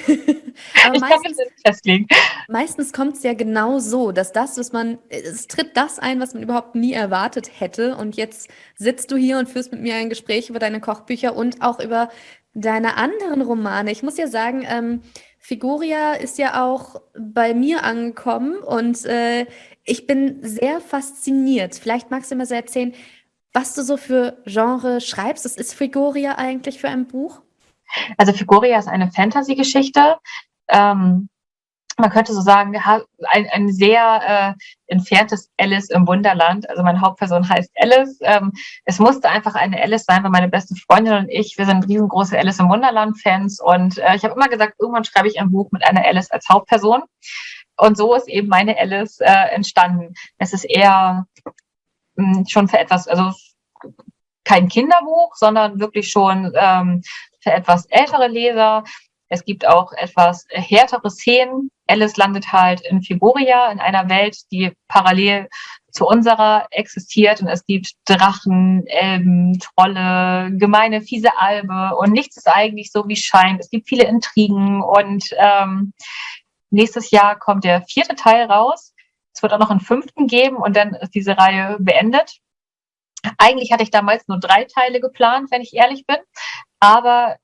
ich kann mich meistens, nicht festlegen. meistens kommt es ja genau so, dass das, was man, es tritt das ein, was man überhaupt nie erwartet hätte. Und jetzt sitzt du hier und führst mit mir ein Gespräch über deine Kochbücher und auch über deine anderen Romane. Ich muss ja sagen, ähm, Figuria ist ja auch bei mir angekommen und äh, ich bin sehr fasziniert. Vielleicht magst du mir so erzählen, was du so für Genre schreibst. Was ist Figuria eigentlich für ein Buch? Also Figuria ist eine Fantasy-Geschichte. Ähm, man könnte so sagen, ein, ein sehr äh, entferntes Alice im Wunderland. Also meine Hauptperson heißt Alice. Ähm, es musste einfach eine Alice sein, weil meine beste Freundin und ich, wir sind riesengroße Alice im Wunderland-Fans. Und äh, ich habe immer gesagt, irgendwann schreibe ich ein Buch mit einer Alice als Hauptperson. Und so ist eben meine Alice äh, entstanden. Es ist eher schon für etwas, also kein Kinderbuch, sondern wirklich schon ähm, für etwas ältere Leser. Es gibt auch etwas härtere Szenen. Alice landet halt in Figuria, in einer Welt, die parallel zu unserer existiert. Und es gibt Drachen, Elben, Trolle, gemeine, fiese Albe. Und nichts ist eigentlich so, wie es scheint. Es gibt viele Intrigen. Und ähm, nächstes Jahr kommt der vierte Teil raus. Es wird auch noch einen fünften geben und dann ist diese Reihe beendet. Eigentlich hatte ich damals nur drei Teile geplant, wenn ich ehrlich bin. Aber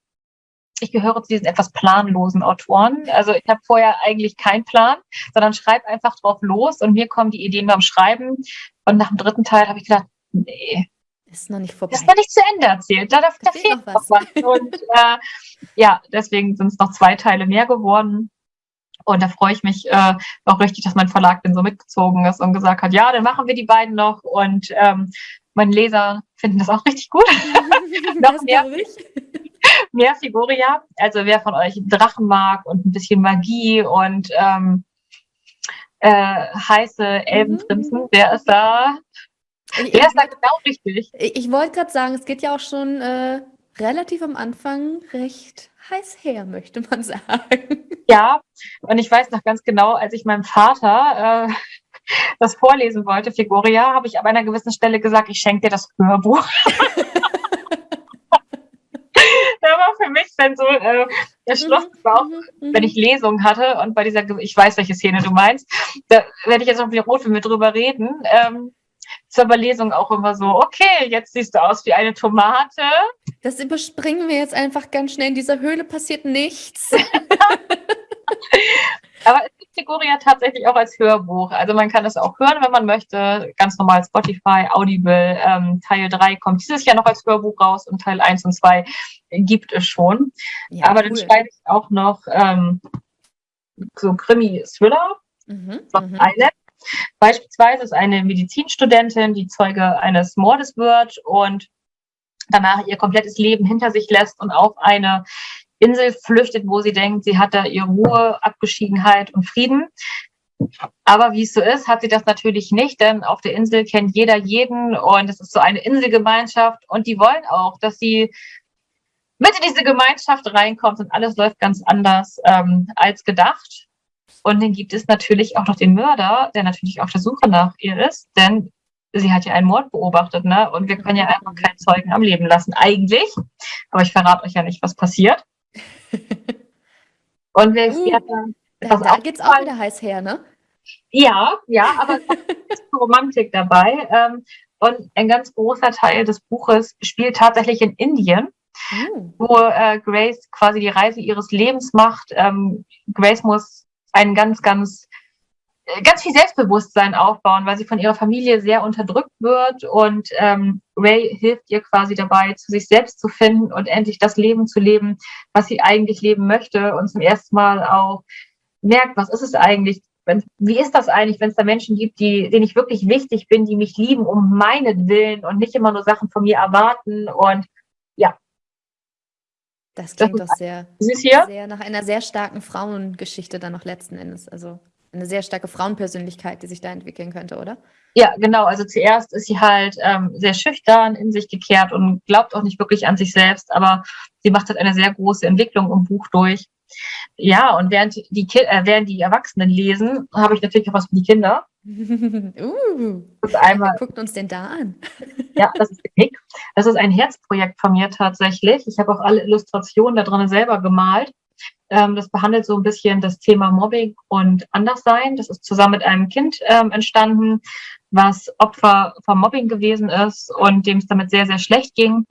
ich gehöre zu diesen etwas planlosen Autoren. Also ich habe vorher eigentlich keinen Plan, sondern schreibe einfach drauf los und mir kommen die Ideen beim Schreiben. Und nach dem dritten Teil habe ich gedacht, nee, ist noch nicht vorbei. Das ist noch nicht zu Ende erzählt. Da, da, da fehlt noch was. Noch was. Und äh, ja, deswegen sind es noch zwei Teile mehr geworden. Und da freue ich mich äh, auch richtig, dass mein Verlag dann so mitgezogen ist und gesagt hat, ja, dann machen wir die beiden noch. Und ähm, meine Leser finden das auch richtig gut. noch mehr, mehr Figuria. Also wer von euch Drachen mag und ein bisschen Magie und ähm, äh, heiße Elbenprinzen, mhm. der ist da. Ich, der ist da genau richtig. Ich, ich wollte gerade sagen, es geht ja auch schon äh, relativ am Anfang recht heiß her, möchte man sagen. Ja, und ich weiß noch ganz genau, als ich meinem Vater äh, das vorlesen wollte, Figuria, habe ich an einer gewissen Stelle gesagt, ich schenke dir das Hörbuch. da war für mich dann so äh, der Schluss mhm, auch, mhm, mhm. wenn ich Lesungen hatte und bei dieser, ich weiß, welche Szene du meinst, da werde ich jetzt auch wieder rot, wenn wir drüber reden. Ähm, zur Überlesung auch immer so, okay, jetzt siehst du aus wie eine Tomate. Das überspringen wir jetzt einfach ganz schnell. In dieser Höhle passiert nichts. Aber es gibt Figuria tatsächlich auch als Hörbuch. Also man kann es auch hören, wenn man möchte. Ganz normal Spotify, Audible. Ähm, Teil 3 kommt dieses Jahr noch als Hörbuch raus und Teil 1 und 2 gibt es schon. Ja, Aber cool. dann schreibe ich auch noch ähm, so Krimi-Thriller mhm, von mhm. Island. Beispielsweise ist eine Medizinstudentin, die Zeuge eines Mordes wird und danach ihr komplettes Leben hinter sich lässt und auf eine Insel flüchtet, wo sie denkt, sie hat da ihre Ruhe, Abgeschiedenheit und Frieden. Aber wie es so ist, hat sie das natürlich nicht, denn auf der Insel kennt jeder jeden und es ist so eine Inselgemeinschaft und die wollen auch, dass sie mit in diese Gemeinschaft reinkommt und alles läuft ganz anders ähm, als gedacht. Und dann gibt es natürlich auch noch den Mörder, der natürlich auf der Suche nach ihr ist, denn sie hat ja einen Mord beobachtet, ne? Und wir können ja einfach keinen Zeugen am Leben lassen, eigentlich. Aber ich verrate euch ja nicht, was passiert. Und wir, uh, hatten da, da geht's auch wieder heiß her, ne? Ja, ja, aber es ist Romantik dabei. Ähm, und ein ganz großer Teil des Buches spielt tatsächlich in Indien, uh. wo äh, Grace quasi die Reise ihres Lebens macht. Ähm, Grace muss einen ganz, ganz ganz viel Selbstbewusstsein aufbauen, weil sie von ihrer Familie sehr unterdrückt wird und ähm, Ray hilft ihr quasi dabei, zu sich selbst zu finden und endlich das Leben zu leben, was sie eigentlich leben möchte und zum ersten Mal auch merkt, was ist es eigentlich, wenn, wie ist das eigentlich, wenn es da Menschen gibt, die, denen ich wirklich wichtig bin, die mich lieben um meinetwillen und nicht immer nur Sachen von mir erwarten und. Das klingt das doch sehr, sehr nach einer sehr starken Frauengeschichte dann noch letzten Endes. Also eine sehr starke Frauenpersönlichkeit, die sich da entwickeln könnte, oder? Ja, genau. Also zuerst ist sie halt ähm, sehr schüchtern, in sich gekehrt und glaubt auch nicht wirklich an sich selbst, aber sie macht halt eine sehr große Entwicklung im Buch durch. Ja, und während die, äh, während die Erwachsenen lesen, habe ich natürlich auch was für die Kinder. Uh, das einmal, wer guckt uns denn da an? ja, das ist Nick. Das ist ein Herzprojekt von mir tatsächlich. Ich habe auch alle Illustrationen da drin selber gemalt. Ähm, das behandelt so ein bisschen das Thema Mobbing und Anderssein. Das ist zusammen mit einem Kind ähm, entstanden, was Opfer vom Mobbing gewesen ist und dem es damit sehr, sehr schlecht ging.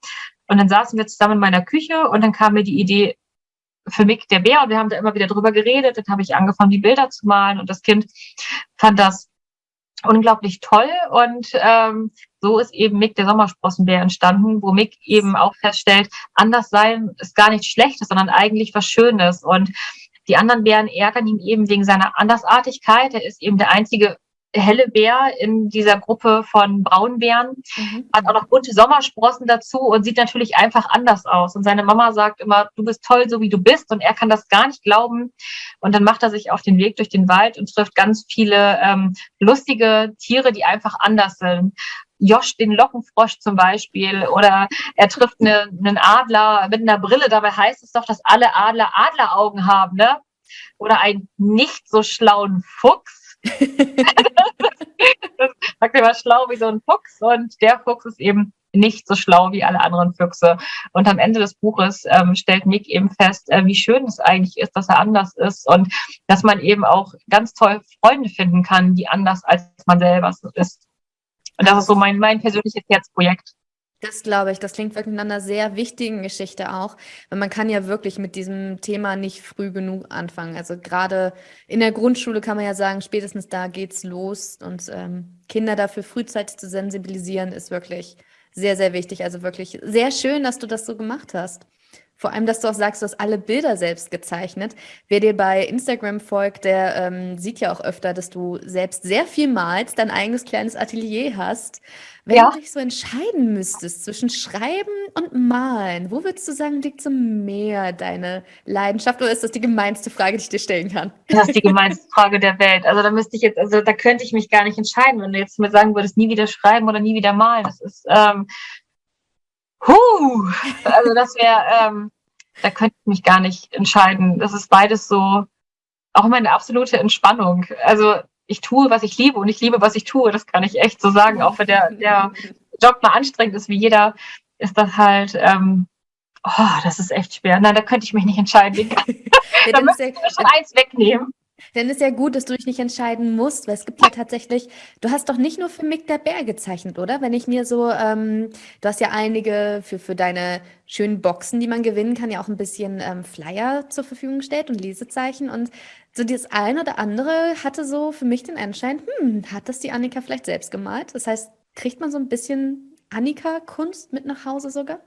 Und dann saßen wir zusammen in meiner Küche und dann kam mir die Idee, für Mick der Bär und wir haben da immer wieder drüber geredet. Dann habe ich angefangen, die Bilder zu malen und das Kind fand das unglaublich toll und ähm, so ist eben Mick der Sommersprossenbär entstanden, wo Mick eben auch feststellt, anders sein ist gar nichts Schlechtes, sondern eigentlich was Schönes und die anderen Bären ärgern ihn eben wegen seiner Andersartigkeit. Er ist eben der einzige helle Bär in dieser Gruppe von Braunbären. Mhm. Hat auch noch bunte Sommersprossen dazu und sieht natürlich einfach anders aus. Und seine Mama sagt immer, du bist toll, so wie du bist. Und er kann das gar nicht glauben. Und dann macht er sich auf den Weg durch den Wald und trifft ganz viele ähm, lustige Tiere, die einfach anders sind. Josh den Lockenfrosch zum Beispiel oder er trifft eine, einen Adler mit einer Brille. Dabei heißt es doch, dass alle Adler Adleraugen haben, ne? Oder einen nicht so schlauen Fuchs sagt er war schlau wie so ein Fuchs und der Fuchs ist eben nicht so schlau wie alle anderen Füchse. Und am Ende des Buches ähm, stellt Nick eben fest, äh, wie schön es eigentlich ist, dass er anders ist und dass man eben auch ganz toll Freunde finden kann, die anders als man selber ist. Und das ist so mein, mein persönliches Herzprojekt. Das glaube ich, das klingt wirklich nach einer sehr wichtigen Geschichte auch, weil man kann ja wirklich mit diesem Thema nicht früh genug anfangen. Also gerade in der Grundschule kann man ja sagen, spätestens da geht's los und ähm, Kinder dafür frühzeitig zu sensibilisieren, ist wirklich sehr, sehr wichtig. Also wirklich sehr schön, dass du das so gemacht hast. Vor allem, dass du auch sagst, du hast alle Bilder selbst gezeichnet. Wer dir bei Instagram folgt, der ähm, sieht ja auch öfter, dass du selbst sehr viel malst, dein eigenes kleines Atelier hast. Wenn ja. du dich so entscheiden müsstest zwischen Schreiben und Malen, wo würdest du sagen, liegt so mehr deine Leidenschaft oder ist das die gemeinste Frage, die ich dir stellen kann? Das ist die gemeinste Frage der Welt. Also da müsste ich jetzt, also da könnte ich mich gar nicht entscheiden, wenn du jetzt mir sagen würdest, nie wieder schreiben oder nie wieder malen. Das ist, ähm, huh, also das wäre, ähm, da könnte ich mich gar nicht entscheiden. Das ist beides so, auch meine absolute Entspannung. Also ich tue, was ich liebe und ich liebe, was ich tue. Das kann ich echt so sagen. Auch wenn der, der Job mal anstrengend ist, wie jeder, ist das halt, ähm, oh, das ist echt schwer. Nein, da könnte ich mich nicht entscheiden. ja, da müsste ich schon eins wegnehmen. Dann ist ja gut, dass du dich nicht entscheiden musst, weil es gibt ja tatsächlich, du hast doch nicht nur für Mick der Bär gezeichnet, oder? Wenn ich mir so, ähm, du hast ja einige für, für deine schönen Boxen, die man gewinnen kann, ja auch ein bisschen ähm, Flyer zur Verfügung gestellt und Lesezeichen. Und so das eine oder andere hatte so für mich den Anschein, hm, hat das die Annika vielleicht selbst gemalt? Das heißt, kriegt man so ein bisschen Annika-Kunst mit nach Hause sogar?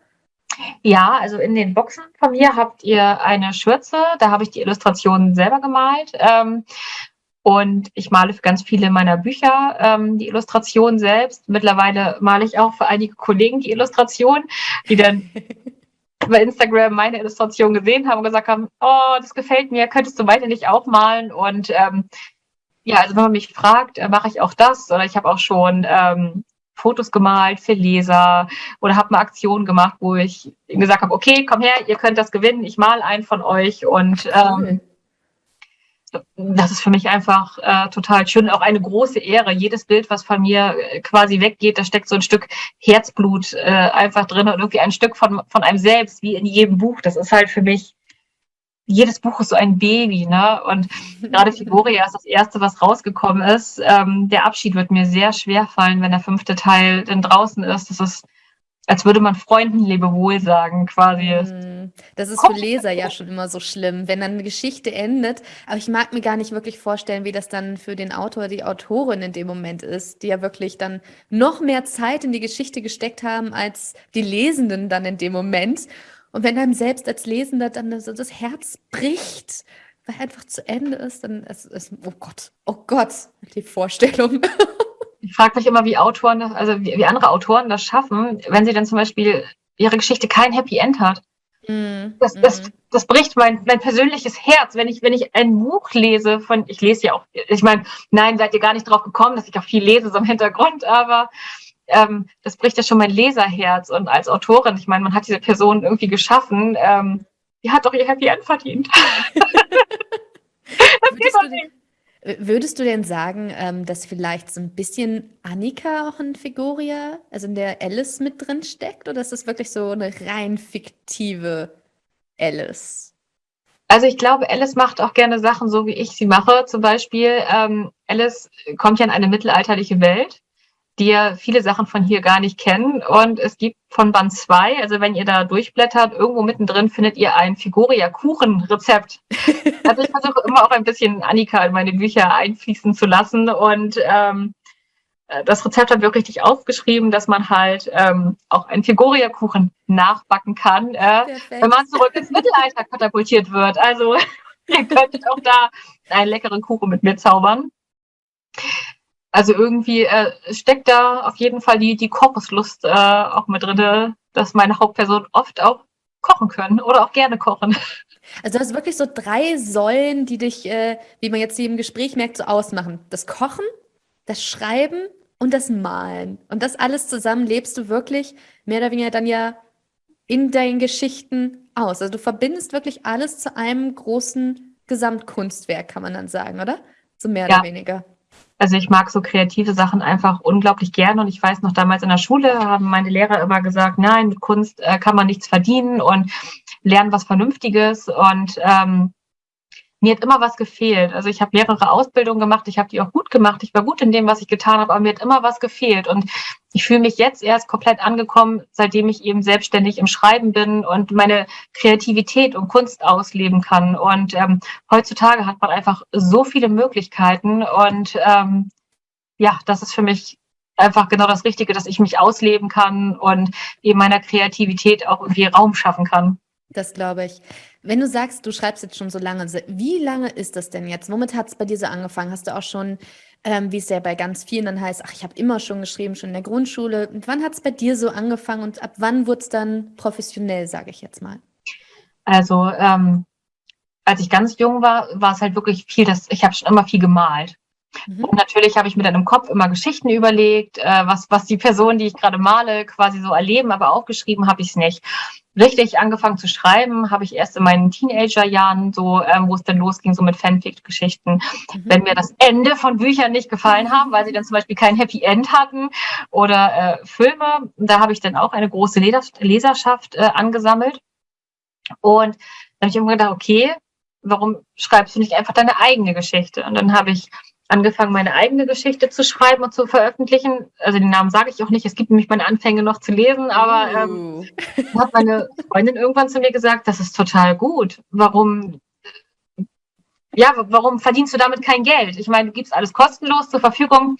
Ja, also in den Boxen von mir habt ihr eine Schürze, da habe ich die Illustrationen selber gemalt. Ähm, und ich male für ganz viele meiner Bücher ähm, die Illustrationen selbst. Mittlerweile male ich auch für einige Kollegen die Illustrationen, die dann bei Instagram meine Illustration gesehen haben und gesagt haben, oh, das gefällt mir, könntest du weiter nicht auch malen? Und ähm, ja, also wenn man mich fragt, äh, mache ich auch das. Oder ich habe auch schon ähm, Fotos gemalt für Leser oder habe eine Aktion gemacht, wo ich gesagt habe, okay, komm her, ihr könnt das gewinnen, ich mal einen von euch und ähm, das ist für mich einfach äh, total schön, auch eine große Ehre. Jedes Bild, was von mir äh, quasi weggeht, da steckt so ein Stück Herzblut äh, einfach drin und irgendwie ein Stück von, von einem selbst, wie in jedem Buch. Das ist halt für mich jedes Buch ist so ein Baby, ne? Und gerade Figuria ist das erste, was rausgekommen ist. Ähm, der Abschied wird mir sehr schwer fallen, wenn der fünfte Teil dann draußen ist. Das ist, als würde man Freunden Lebewohl sagen, quasi. Hm, das ist für Leser ja schon immer so schlimm, wenn dann eine Geschichte endet. Aber ich mag mir gar nicht wirklich vorstellen, wie das dann für den Autor, die Autorin in dem Moment ist, die ja wirklich dann noch mehr Zeit in die Geschichte gesteckt haben als die Lesenden dann in dem Moment. Und wenn einem selbst als Lesender dann so das Herz bricht, weil einfach zu Ende ist, dann ist es, oh Gott, oh Gott, die Vorstellung. Ich frage mich immer, wie Autoren, also wie, wie, andere Autoren das schaffen, wenn sie dann zum Beispiel ihre Geschichte kein Happy End hat. Mm, das, das, mm. das bricht mein, mein persönliches Herz, wenn ich, wenn ich ein Buch lese von, ich lese ja auch, ich meine, nein, seid ihr gar nicht drauf gekommen, dass ich auch viel lese so im Hintergrund, aber ähm, das bricht ja schon mein Leserherz. Und als Autorin, ich meine, man hat diese Person irgendwie geschaffen, ähm, die hat doch ihr Happy End verdient. würdest, du denn, Würdest du denn sagen, ähm, dass vielleicht so ein bisschen Annika auch in Figuria, also in der Alice mit drin steckt? Oder ist das wirklich so eine rein fiktive Alice? Also ich glaube, Alice macht auch gerne Sachen so, wie ich sie mache. Zum Beispiel, ähm, Alice kommt ja in eine mittelalterliche Welt die ja viele Sachen von hier gar nicht kennen. Und es gibt von Band 2, also wenn ihr da durchblättert, irgendwo mittendrin findet ihr ein Figuria-Kuchen-Rezept. also ich versuche immer auch ein bisschen Annika in meine Bücher einfließen zu lassen. Und ähm, das Rezept haben wir auch richtig aufgeschrieben, dass man halt ähm, auch einen Figuria-Kuchen nachbacken kann, äh, wenn man zurück ins Mittelalter katapultiert wird. Also ihr könntet auch da einen leckeren Kuchen mit mir zaubern. Also irgendwie äh, steckt da auf jeden Fall die, die Kochuslust äh, auch mit drin, dass meine Hauptperson oft auch kochen können oder auch gerne kochen. Also du hast wirklich so drei Säulen, die dich, äh, wie man jetzt hier im Gespräch merkt, so ausmachen. Das Kochen, das Schreiben und das Malen. Und das alles zusammen lebst du wirklich mehr oder weniger dann ja in deinen Geschichten aus. Also du verbindest wirklich alles zu einem großen Gesamtkunstwerk, kann man dann sagen, oder? So mehr ja. oder weniger. Also ich mag so kreative Sachen einfach unglaublich gerne und ich weiß noch damals in der Schule haben meine Lehrer immer gesagt, nein, mit Kunst äh, kann man nichts verdienen und lernen was Vernünftiges. Und ähm, mir hat immer was gefehlt. Also ich habe mehrere Ausbildungen gemacht, ich habe die auch gut gemacht, ich war gut in dem, was ich getan habe, aber mir hat immer was gefehlt. Und ich fühle mich jetzt erst komplett angekommen, seitdem ich eben selbstständig im Schreiben bin und meine Kreativität und Kunst ausleben kann. Und ähm, heutzutage hat man einfach so viele Möglichkeiten und ähm, ja, das ist für mich einfach genau das Richtige, dass ich mich ausleben kann und eben meiner Kreativität auch irgendwie Raum schaffen kann. Das glaube ich. Wenn du sagst, du schreibst jetzt schon so lange, wie lange ist das denn jetzt? Womit hat es bei dir so angefangen? Hast du auch schon, ähm, wie es ja bei ganz vielen dann heißt, ach, ich habe immer schon geschrieben, schon in der Grundschule. Und wann hat es bei dir so angefangen und ab wann wurde es dann professionell, sage ich jetzt mal? Also, ähm, als ich ganz jung war, war es halt wirklich viel, dass ich habe schon immer viel gemalt. Mhm. Und natürlich habe ich mir dann im Kopf immer Geschichten überlegt, äh, was, was die Personen, die ich gerade male, quasi so erleben, aber aufgeschrieben habe ich es nicht. Richtig angefangen zu schreiben habe ich erst in meinen Teenagerjahren, so ähm, wo es dann losging, so mit Fanfic-Geschichten. Mhm. Wenn mir das Ende von Büchern nicht gefallen haben, weil sie dann zum Beispiel kein Happy End hatten oder äh, Filme, da habe ich dann auch eine große Leserschaft äh, angesammelt. Und dann habe ich immer gedacht, okay, warum schreibst du nicht einfach deine eigene Geschichte? Und dann habe ich angefangen, meine eigene Geschichte zu schreiben und zu veröffentlichen. Also den Namen sage ich auch nicht. Es gibt nämlich meine Anfänge noch zu lesen, aber ähm, uh. hat meine Freundin irgendwann zu mir gesagt, das ist total gut. Warum? Ja, warum verdienst du damit kein Geld? Ich meine, du gibst alles kostenlos zur Verfügung.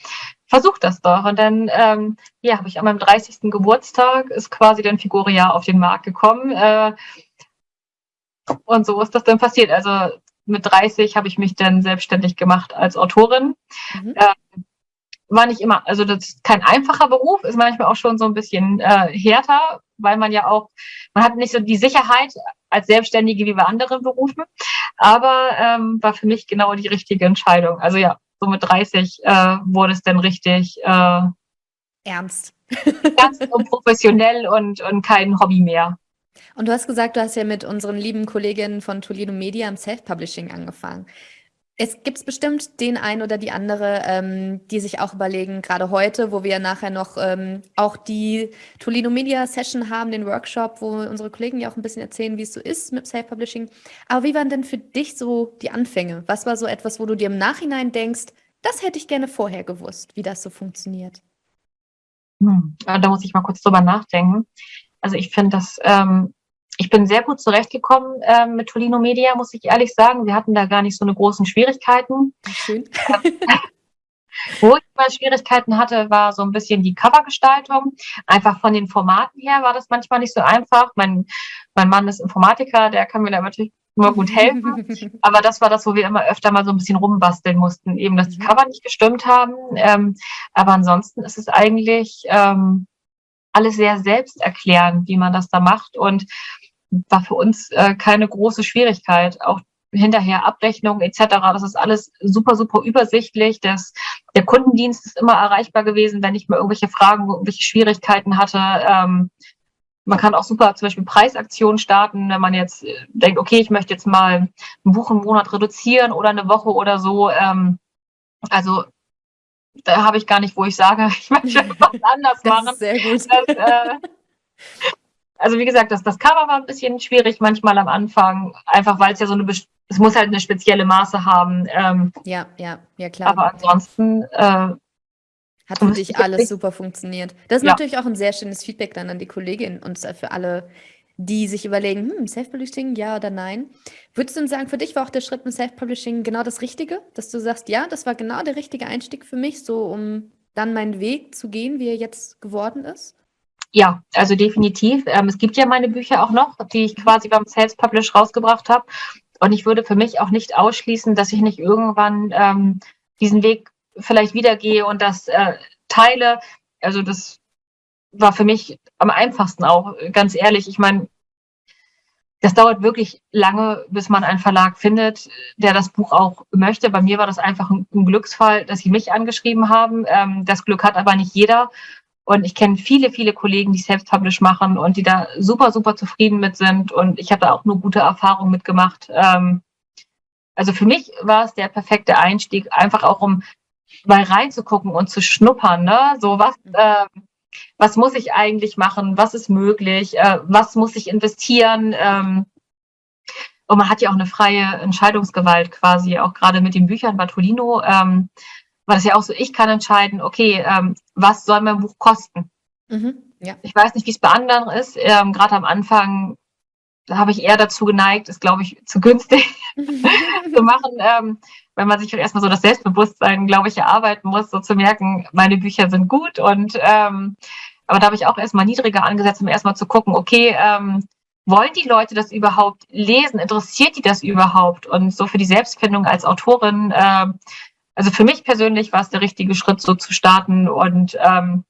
Versuch das doch. Und dann, ähm, ja, habe ich an meinem 30. Geburtstag ist quasi dann Figuria auf den Markt gekommen. Äh, und so ist das dann passiert. Also mit 30 habe ich mich dann selbstständig gemacht als Autorin. Mhm. Ähm, war nicht immer, also das ist kein einfacher Beruf, ist manchmal auch schon so ein bisschen äh, härter, weil man ja auch, man hat nicht so die Sicherheit als Selbstständige wie bei anderen Berufen, aber ähm, war für mich genau die richtige Entscheidung. Also ja, so mit 30 äh, wurde es dann richtig äh, ernst. Ernst und professionell und, und kein Hobby mehr. Und du hast gesagt, du hast ja mit unseren lieben Kolleginnen von Toledo Media im Self-Publishing angefangen. Es gibt bestimmt den einen oder die andere, ähm, die sich auch überlegen, gerade heute, wo wir nachher noch ähm, auch die Toledo Media Session haben, den Workshop, wo unsere Kollegen ja auch ein bisschen erzählen, wie es so ist mit Self-Publishing. Aber wie waren denn für dich so die Anfänge? Was war so etwas, wo du dir im Nachhinein denkst, das hätte ich gerne vorher gewusst, wie das so funktioniert? Hm, da muss ich mal kurz drüber nachdenken. Also ich finde das, ähm, ich bin sehr gut zurechtgekommen äh, mit Tolino Media, muss ich ehrlich sagen. Wir hatten da gar nicht so eine großen Schwierigkeiten. Schön. Wo ich mal Schwierigkeiten hatte, war so ein bisschen die Covergestaltung. Einfach von den Formaten her war das manchmal nicht so einfach. Mein, mein Mann ist Informatiker, der kann mir da natürlich immer gut helfen. Aber das war das, wo wir immer öfter mal so ein bisschen rumbasteln mussten. Eben, dass die mhm. Cover nicht gestimmt haben. Ähm, aber ansonsten ist es eigentlich ähm, alles sehr selbsterklärend, wie man das da macht und war für uns äh, keine große Schwierigkeit. Auch hinterher Abrechnungen etc. Das ist alles super, super übersichtlich. Das, der Kundendienst ist immer erreichbar gewesen, wenn ich mal irgendwelche Fragen, irgendwelche Schwierigkeiten hatte. Ähm, man kann auch super zum Beispiel Preisaktionen starten, wenn man jetzt denkt, okay, ich möchte jetzt mal ein Buch im Monat reduzieren oder eine Woche oder so. Ähm, Also da habe ich gar nicht, wo ich sage, ich möchte etwas anders machen. sehr gut. Das, äh, also wie gesagt, das, das Cover war ein bisschen schwierig manchmal am Anfang, einfach weil es ja so eine, es muss halt eine spezielle Maße haben. Ähm, Ja, ja, ja, klar. aber ansonsten, äh, Hat für dich alles super funktioniert. Das ist Ja. natürlich auch ein sehr schönes Feedback dann an die Kollegin und für alle, die sich überlegen, hm, Self-Publishing, ja oder nein. Würdest du denn sagen, für dich war auch der Schritt mit Self-Publishing genau das Richtige? Dass du sagst, ja, das war genau der richtige Einstieg für mich, so um dann meinen Weg zu gehen, wie er jetzt geworden ist? Ja, also definitiv. Ähm, es gibt ja meine Bücher auch noch, die ich quasi beim Self-Publish rausgebracht habe. Und ich würde für mich auch nicht ausschließen, dass ich nicht irgendwann ähm, diesen Weg vielleicht wieder gehe und das äh, teile. Also das war für mich am einfachsten auch, ganz ehrlich. Ich meine, das dauert wirklich lange, bis man einen Verlag findet, der das Buch auch möchte. Bei mir war das einfach ein, ein Glücksfall, dass sie mich angeschrieben haben. Ähm, das Glück hat aber nicht jeder. Und ich kenne viele, viele Kollegen, die Self-Publish machen und die da super, super zufrieden mit sind. Und ich habe da auch nur gute Erfahrungen mitgemacht. Ähm, also für mich war es der perfekte Einstieg, einfach auch um mal reinzugucken und zu schnuppern. Ne? So was, äh, was muss ich eigentlich machen? Was ist möglich? Äh, was muss ich investieren? Ähm, und man hat ja auch eine freie Entscheidungsgewalt quasi, auch gerade mit den Büchern Bartolino. Ähm, war das ja auch so, ich kann entscheiden, okay, ähm, was soll mein Buch kosten? Mhm. Ja. Ich weiß nicht, wie es bei anderen ist. Ähm, Gerade am Anfang habe ich eher dazu geneigt, ist, glaube ich, zu günstig zu machen, ähm, wenn man sich erstmal so das Selbstbewusstsein, glaube ich, erarbeiten muss, so zu merken, meine Bücher sind gut. Und ähm, aber da habe ich auch erstmal niedriger angesetzt, um erstmal zu gucken, okay, ähm, wollen die Leute das überhaupt lesen? Interessiert die das überhaupt? Und so für die Selbstfindung als Autorin, ähm, also für mich persönlich war es der richtige Schritt, so zu starten. Und ähm,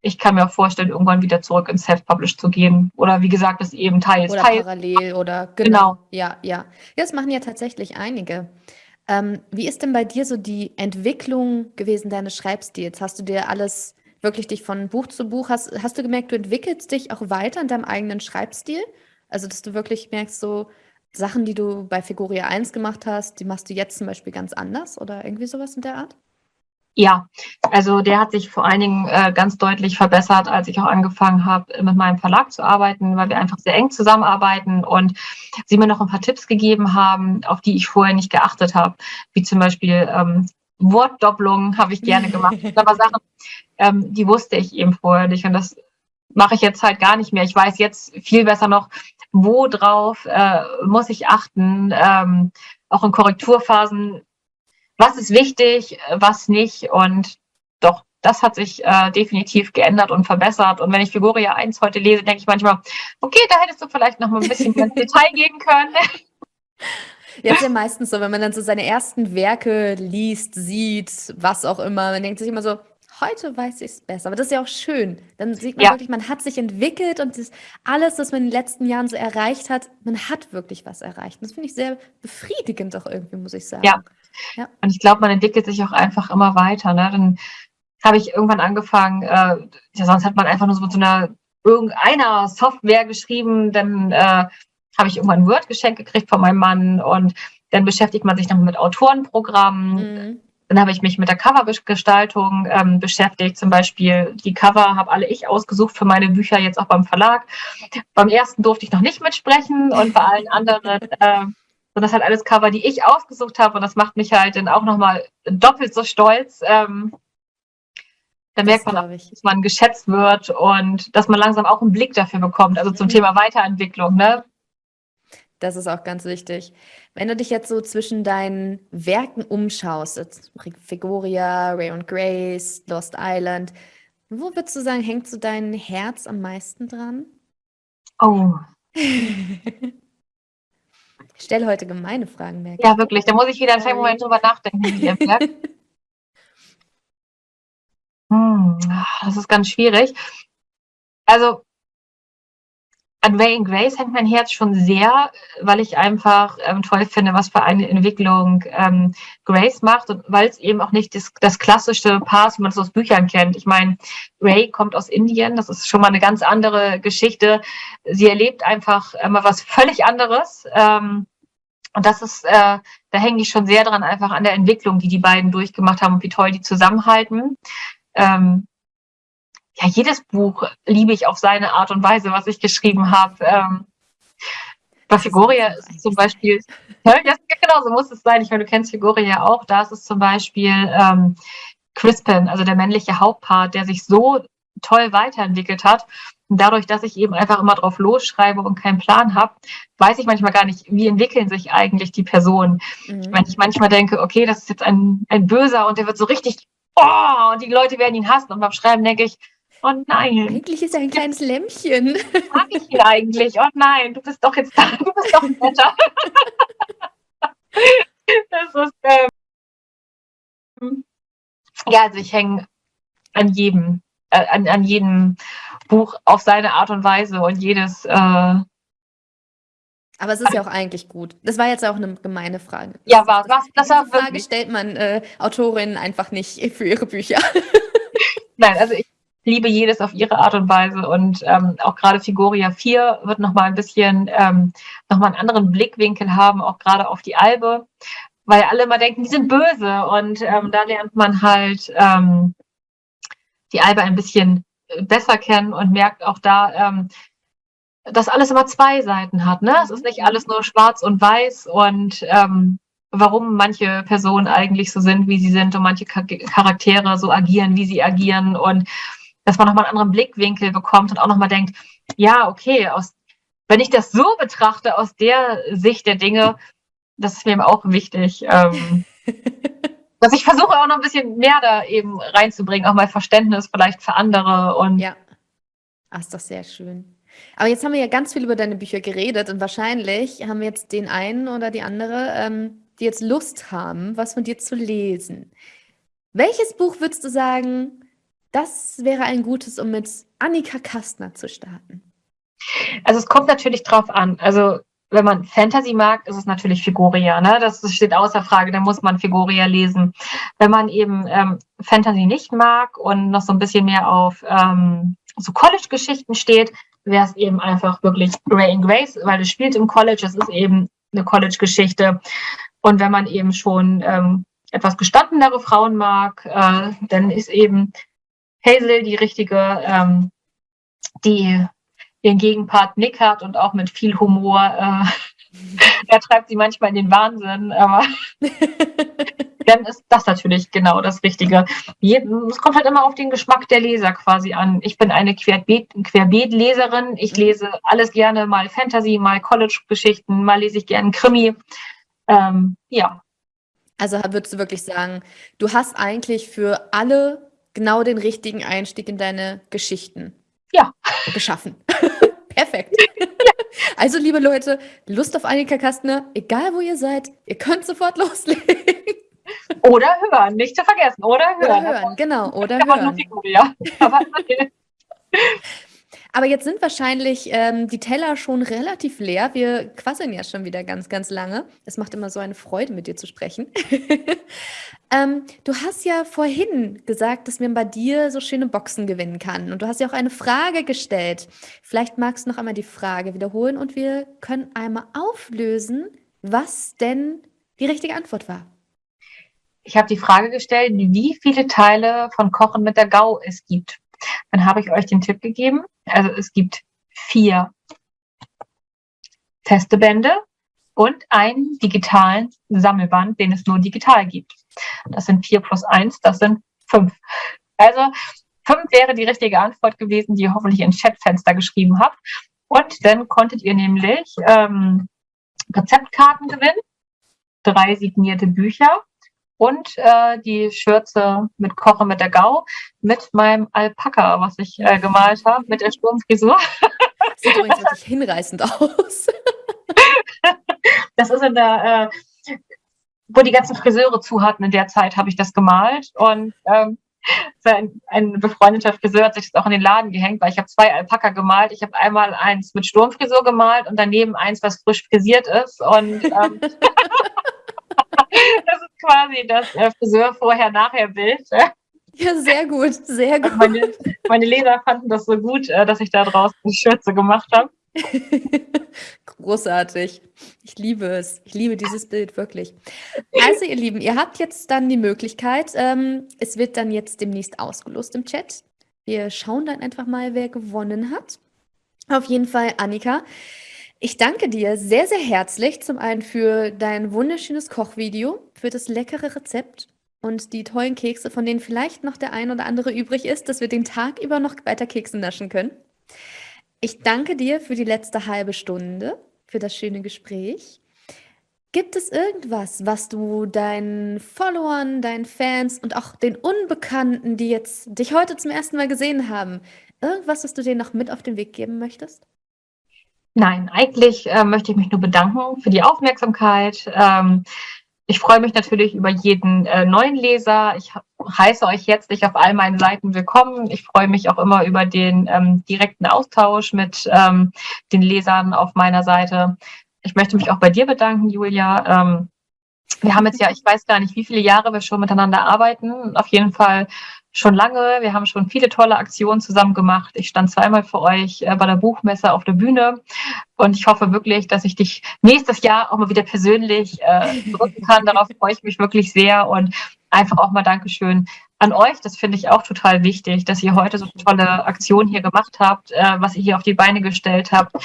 ich kann mir auch vorstellen, irgendwann wieder zurück ins Self-Publish zu gehen. Oder wie gesagt, das eben teils, Oder teils. parallel oder genau. Genau. Ja, ja. Ja, das machen ja tatsächlich einige. Ähm, wie ist denn bei dir so die Entwicklung gewesen deines Schreibstils? Hast du dir alles wirklich dich von Buch zu Buch, hast, hast du gemerkt, du entwickelst dich auch weiter in deinem eigenen Schreibstil? Also, dass du wirklich merkst, so Sachen, die du bei Figuria 1 gemacht hast, die machst du jetzt zum Beispiel ganz anders oder irgendwie sowas in der Art? Ja, also der hat sich vor allen Dingen äh, ganz deutlich verbessert, als ich auch angefangen habe, mit meinem Verlag zu arbeiten, weil wir einfach sehr eng zusammenarbeiten und sie mir noch ein paar Tipps gegeben haben, auf die ich vorher nicht geachtet habe, wie zum Beispiel ähm, Wortdoppelungen habe ich gerne gemacht. Das sind aber Sachen, ähm, die wusste ich eben vorher nicht und das mache ich jetzt halt gar nicht mehr. Ich weiß jetzt viel besser noch, wo drauf äh, muss ich achten, ähm, auch in Korrekturphasen was ist wichtig, was nicht. Und doch, das hat sich äh, definitiv geändert und verbessert. Und wenn ich Figuria 1 heute lese, denke ich manchmal, okay, da hättest du vielleicht noch mal ein bisschen mehr ins Detail gehen können. Jetzt ja meistens so, wenn man dann so seine ersten Werke liest, sieht, was auch immer, man denkt sich immer so, heute weiß ich es besser. Aber das ist ja auch schön. Dann sieht man Ja. wirklich, man hat sich entwickelt und das, alles, was man in den letzten Jahren so erreicht hat, man hat wirklich was erreicht. Und das finde ich sehr befriedigend auch irgendwie, muss ich sagen. Ja. Und ich glaube, man entwickelt sich auch einfach immer weiter. Ne? Dann habe ich irgendwann angefangen, äh, ja, sonst hat man einfach nur so mit so einer irgendeiner Software geschrieben, dann äh, habe ich irgendwann ein Word-Geschenk gekriegt von meinem Mann und dann beschäftigt man sich noch mit Autorenprogrammen. Mhm. Dann habe ich mich mit der Covergestaltung ähm, beschäftigt. Zum Beispiel die Cover habe alle ich ausgesucht für meine Bücher, jetzt auch beim Verlag. Beim ersten durfte ich noch nicht mitsprechen und bei allen anderen äh, sind das halt alles Cover, die ich ausgesucht habe. Und das macht mich halt dann auch nochmal doppelt so stolz. Ähm, da merkt man, auch, dass man geschätzt wird und dass man langsam auch einen Blick dafür bekommt. Also zum Mhm. Thema Weiterentwicklung. Ne? Das ist auch ganz wichtig. Wenn du dich jetzt so zwischen deinen Werken umschaust, jetzt Figuria, Ray und Grace, Lost Island, wo würdest du sagen, hängt so dein Herz am meisten dran? Oh, Ich stelle heute gemeine Fragen, merke ja, wirklich. Da muss ich wieder einen kleinen. Moment drüber nachdenken. Hm, das ist ganz schwierig. Also an Ray and Grace hängt mein Herz schon sehr, weil ich einfach ähm, toll finde, was für eine Entwicklung ähm, Grace macht und weil es eben auch nicht das, das klassische Paar ist, wie man es aus Büchern kennt. Ich meine, Ray kommt aus Indien, das ist schon mal eine ganz andere Geschichte. Sie erlebt einfach immer was völlig anderes. Ähm, Und das ist, äh, da hänge ich schon sehr dran, einfach an der Entwicklung, die die beiden durchgemacht haben und wie toll die zusammenhalten. Ähm, ja, jedes Buch liebe ich auf seine Art und Weise, was ich geschrieben habe. Ähm, bei Figuria ist es zum Beispiel, ja, genau, so muss es sein. Ich meine, du kennst Figuria auch. Da ist es zum Beispiel ähm, Crispin, also der männliche Hauptpart, der sich so toll weiterentwickelt hat. Und dadurch, dass ich eben einfach immer drauf losschreibe und keinen Plan habe, weiß ich manchmal gar nicht, wie entwickeln sich eigentlich die Personen. Mhm. Wenn ich manchmal denke, okay, das ist jetzt ein, ein Böser und der wird so richtig, oh, und die Leute werden ihn hassen. Und beim Schreiben denke ich, oh nein. Eigentlich ist er ein kleines Lämmchen. Mag ich ihn eigentlich? Oh nein, du bist doch jetzt da, du bist doch netter. das ist, ähm, ja, also ich hänge an jedem, äh, an, an jedem Buch auf seine Art und Weise und jedes. Äh, aber es ist ja auch eigentlich gut. Das war jetzt auch eine gemeine Frage. Ja, war was? Das war Frage wirklich. stellt man äh, Autorinnen einfach nicht für ihre Bücher. Nein, also ich liebe jedes auf ihre Art und Weise und ähm, auch gerade Figuria 4 wird nochmal ein bisschen ähm, nochmal einen anderen Blickwinkel haben, auch gerade auf die Albe, weil alle immer denken, die sind böse und ähm, da lernt man halt ähm, die Albe ein bisschen besser kennen und merkt auch da, ähm, dass alles immer zwei Seiten hat. Ne? Es ist nicht alles nur schwarz und weiß und ähm, warum manche Personen eigentlich so sind, wie sie sind und manche Charaktere so agieren, wie sie agieren und dass man nochmal einen anderen Blickwinkel bekommt und auch nochmal denkt, ja, okay, aus, wenn ich das so betrachte, aus der Sicht der Dinge, das ist mir auch wichtig. Ähm, dass ich versuche auch noch ein bisschen mehr da eben reinzubringen, auch mal Verständnis vielleicht für andere und. Ja. Ach, ist doch sehr schön. Aber jetzt haben wir ja ganz viel über deine Bücher geredet und wahrscheinlich haben wir jetzt den einen oder die andere, ähm, die jetzt Lust haben, was von dir zu lesen. Welches Buch würdest du sagen, das wäre ein gutes, um mit Annika Kastner zu starten? Also es kommt natürlich drauf an. Also wenn man Fantasy mag, ist es natürlich Figuria. Ne? Das steht außer Frage, da muss man Figuria lesen. Wenn man eben ähm, Fantasy nicht mag und noch so ein bisschen mehr auf ähm, so College-Geschichten steht, wäre es eben einfach wirklich Ray and Grace, weil es spielt im College, es ist eben eine College-Geschichte. Und wenn man eben schon ähm, etwas gestandenere Frauen mag, äh, dann ist eben Hazel die richtige, ähm, die ihren Gegenpart Nick hat und auch mit viel Humor. Äh, er treibt sie manchmal in den Wahnsinn, aber dann ist das natürlich genau das Richtige. Es kommt halt immer auf den Geschmack der Leser quasi an. Ich bin eine Querbeet-Leserin. Ich lese alles gerne, mal Fantasy, mal College-Geschichten, mal lese ich gerne Krimi. Ähm, ja. Also würdest du wirklich sagen, du hast eigentlich für alle genau den richtigen Einstieg in deine Geschichten ja. geschaffen. Perfekt. Also, liebe Leute, Lust auf Annika Kastner, egal wo ihr seid, ihr könnt sofort loslegen. Oder hören, nicht zu vergessen. Oder hören. Oder hören, genau. Oder hören. Figur, ja. Aber okay. Aber jetzt sind wahrscheinlich ähm, die Teller schon relativ leer. Wir quasseln ja schon wieder ganz, ganz lange. Es macht immer so eine Freude, mit dir zu sprechen. ähm, du hast ja vorhin gesagt, dass man bei dir so schöne Boxen gewinnen kann. Und du hast ja auch eine Frage gestellt. Vielleicht magst du noch einmal die Frage wiederholen und wir können einmal auflösen, was denn die richtige Antwort war. Ich habe die Frage gestellt, wie viele Teile von Kochen mit der Gau es gibt. Dann habe ich euch den Tipp gegeben. Also es gibt vier feste Bände und einen digitalen Sammelband, den es nur digital gibt. Das sind vier plus eins, das sind fünf. Also fünf wäre die richtige Antwort gewesen, die ihr hoffentlich ins Chatfenster geschrieben habt. Und dann konntet ihr nämlich ähm, Rezeptkarten gewinnen, drei signierte Bücher und äh, die Schürze mit Koche mit der Gau mit meinem Alpaka, was ich äh, gemalt habe, mit der Sturmfrisur. Sieht übrigens wirklich hinreißend aus. das ist in der, äh, wo die ganzen Friseure zu hatten, in der Zeit habe ich das gemalt und ähm, ein, ein befreundeter Friseur hat sich das auch in den Laden gehängt, weil ich habe zwei Alpaka gemalt. Ich habe einmal eins mit Sturmfrisur gemalt und daneben eins, was frisch frisiert ist. Und ähm, quasi das äh, Friseur vorher-nachher-Bild. Ja, sehr gut, sehr gut. Meine, meine, Leser fanden das so gut, äh, dass ich da draußen eine Schürze gemacht habe. großartig. Ich liebe es. Ich liebe dieses Bild wirklich. Also, ihr Lieben, ihr habt jetzt dann die Möglichkeit, ähm, es wird dann jetzt demnächst ausgelost im Chat. Wir schauen dann einfach mal, wer gewonnen hat. Auf jeden Fall, Annika. Ich danke dir sehr, sehr herzlich zum einen für dein wunderschönes Kochvideo, für das leckere Rezept und die tollen Kekse, von denen vielleicht noch der ein oder andere übrig ist, dass wir den Tag über noch weiter Kekse naschen können. Ich danke dir für die letzte halbe Stunde, für das schöne Gespräch. Gibt es irgendwas, was du deinen Followern, deinen Fans und auch den Unbekannten, die jetzt dich heute zum ersten Mal gesehen haben, irgendwas, was du denen noch mit auf den Weg geben möchtest? Nein, eigentlich äh, möchte ich mich nur bedanken für die Aufmerksamkeit. Ähm, ich freue mich natürlich über jeden äh, neuen Leser. Ich heiße euch jetzt nicht auf all meinen Seiten willkommen. Ich freue mich auch immer über den ähm, direkten Austausch mit ähm, den Lesern auf meiner Seite. Ich möchte mich auch bei dir bedanken, Julia. Ähm, wir haben jetzt ja, ich weiß gar nicht, wie viele Jahre wir schon miteinander arbeiten. Auf jeden Fall schon lange. Wir haben schon viele tolle Aktionen zusammen gemacht. Ich stand zweimal für euch äh, bei der Buchmesse auf der Bühne und ich hoffe wirklich, dass ich dich nächstes Jahr auch mal wieder persönlich äh, drücken kann. Darauf freue ich mich wirklich sehr und einfach auch mal Dankeschön an euch. Das finde ich auch total wichtig, dass ihr heute so eine tolle Aktion hier gemacht habt, äh, was ihr hier auf die Beine gestellt habt.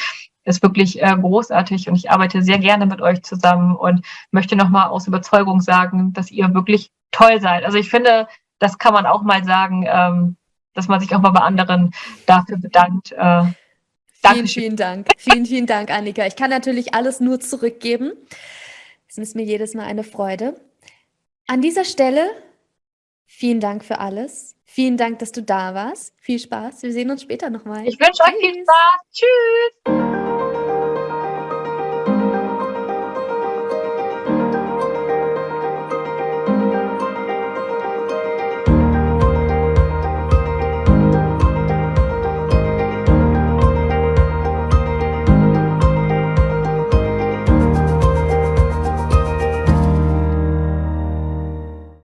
Ist wirklich äh, großartig und ich arbeite sehr gerne mit euch zusammen und möchte nochmal aus Überzeugung sagen, dass ihr wirklich toll seid. Also ich finde, das kann man auch mal sagen, ähm, dass man sich auch mal bei anderen dafür bedankt. Äh, vielen, vielen Dank. vielen, vielen Dank, Annika. Ich kann natürlich alles nur zurückgeben. Es ist mir jedes Mal eine Freude. An dieser Stelle vielen Dank für alles. Vielen Dank, dass du da warst. Viel Spaß. Wir sehen uns später nochmal. Ich wünsche euch viel Spaß. Tschüss.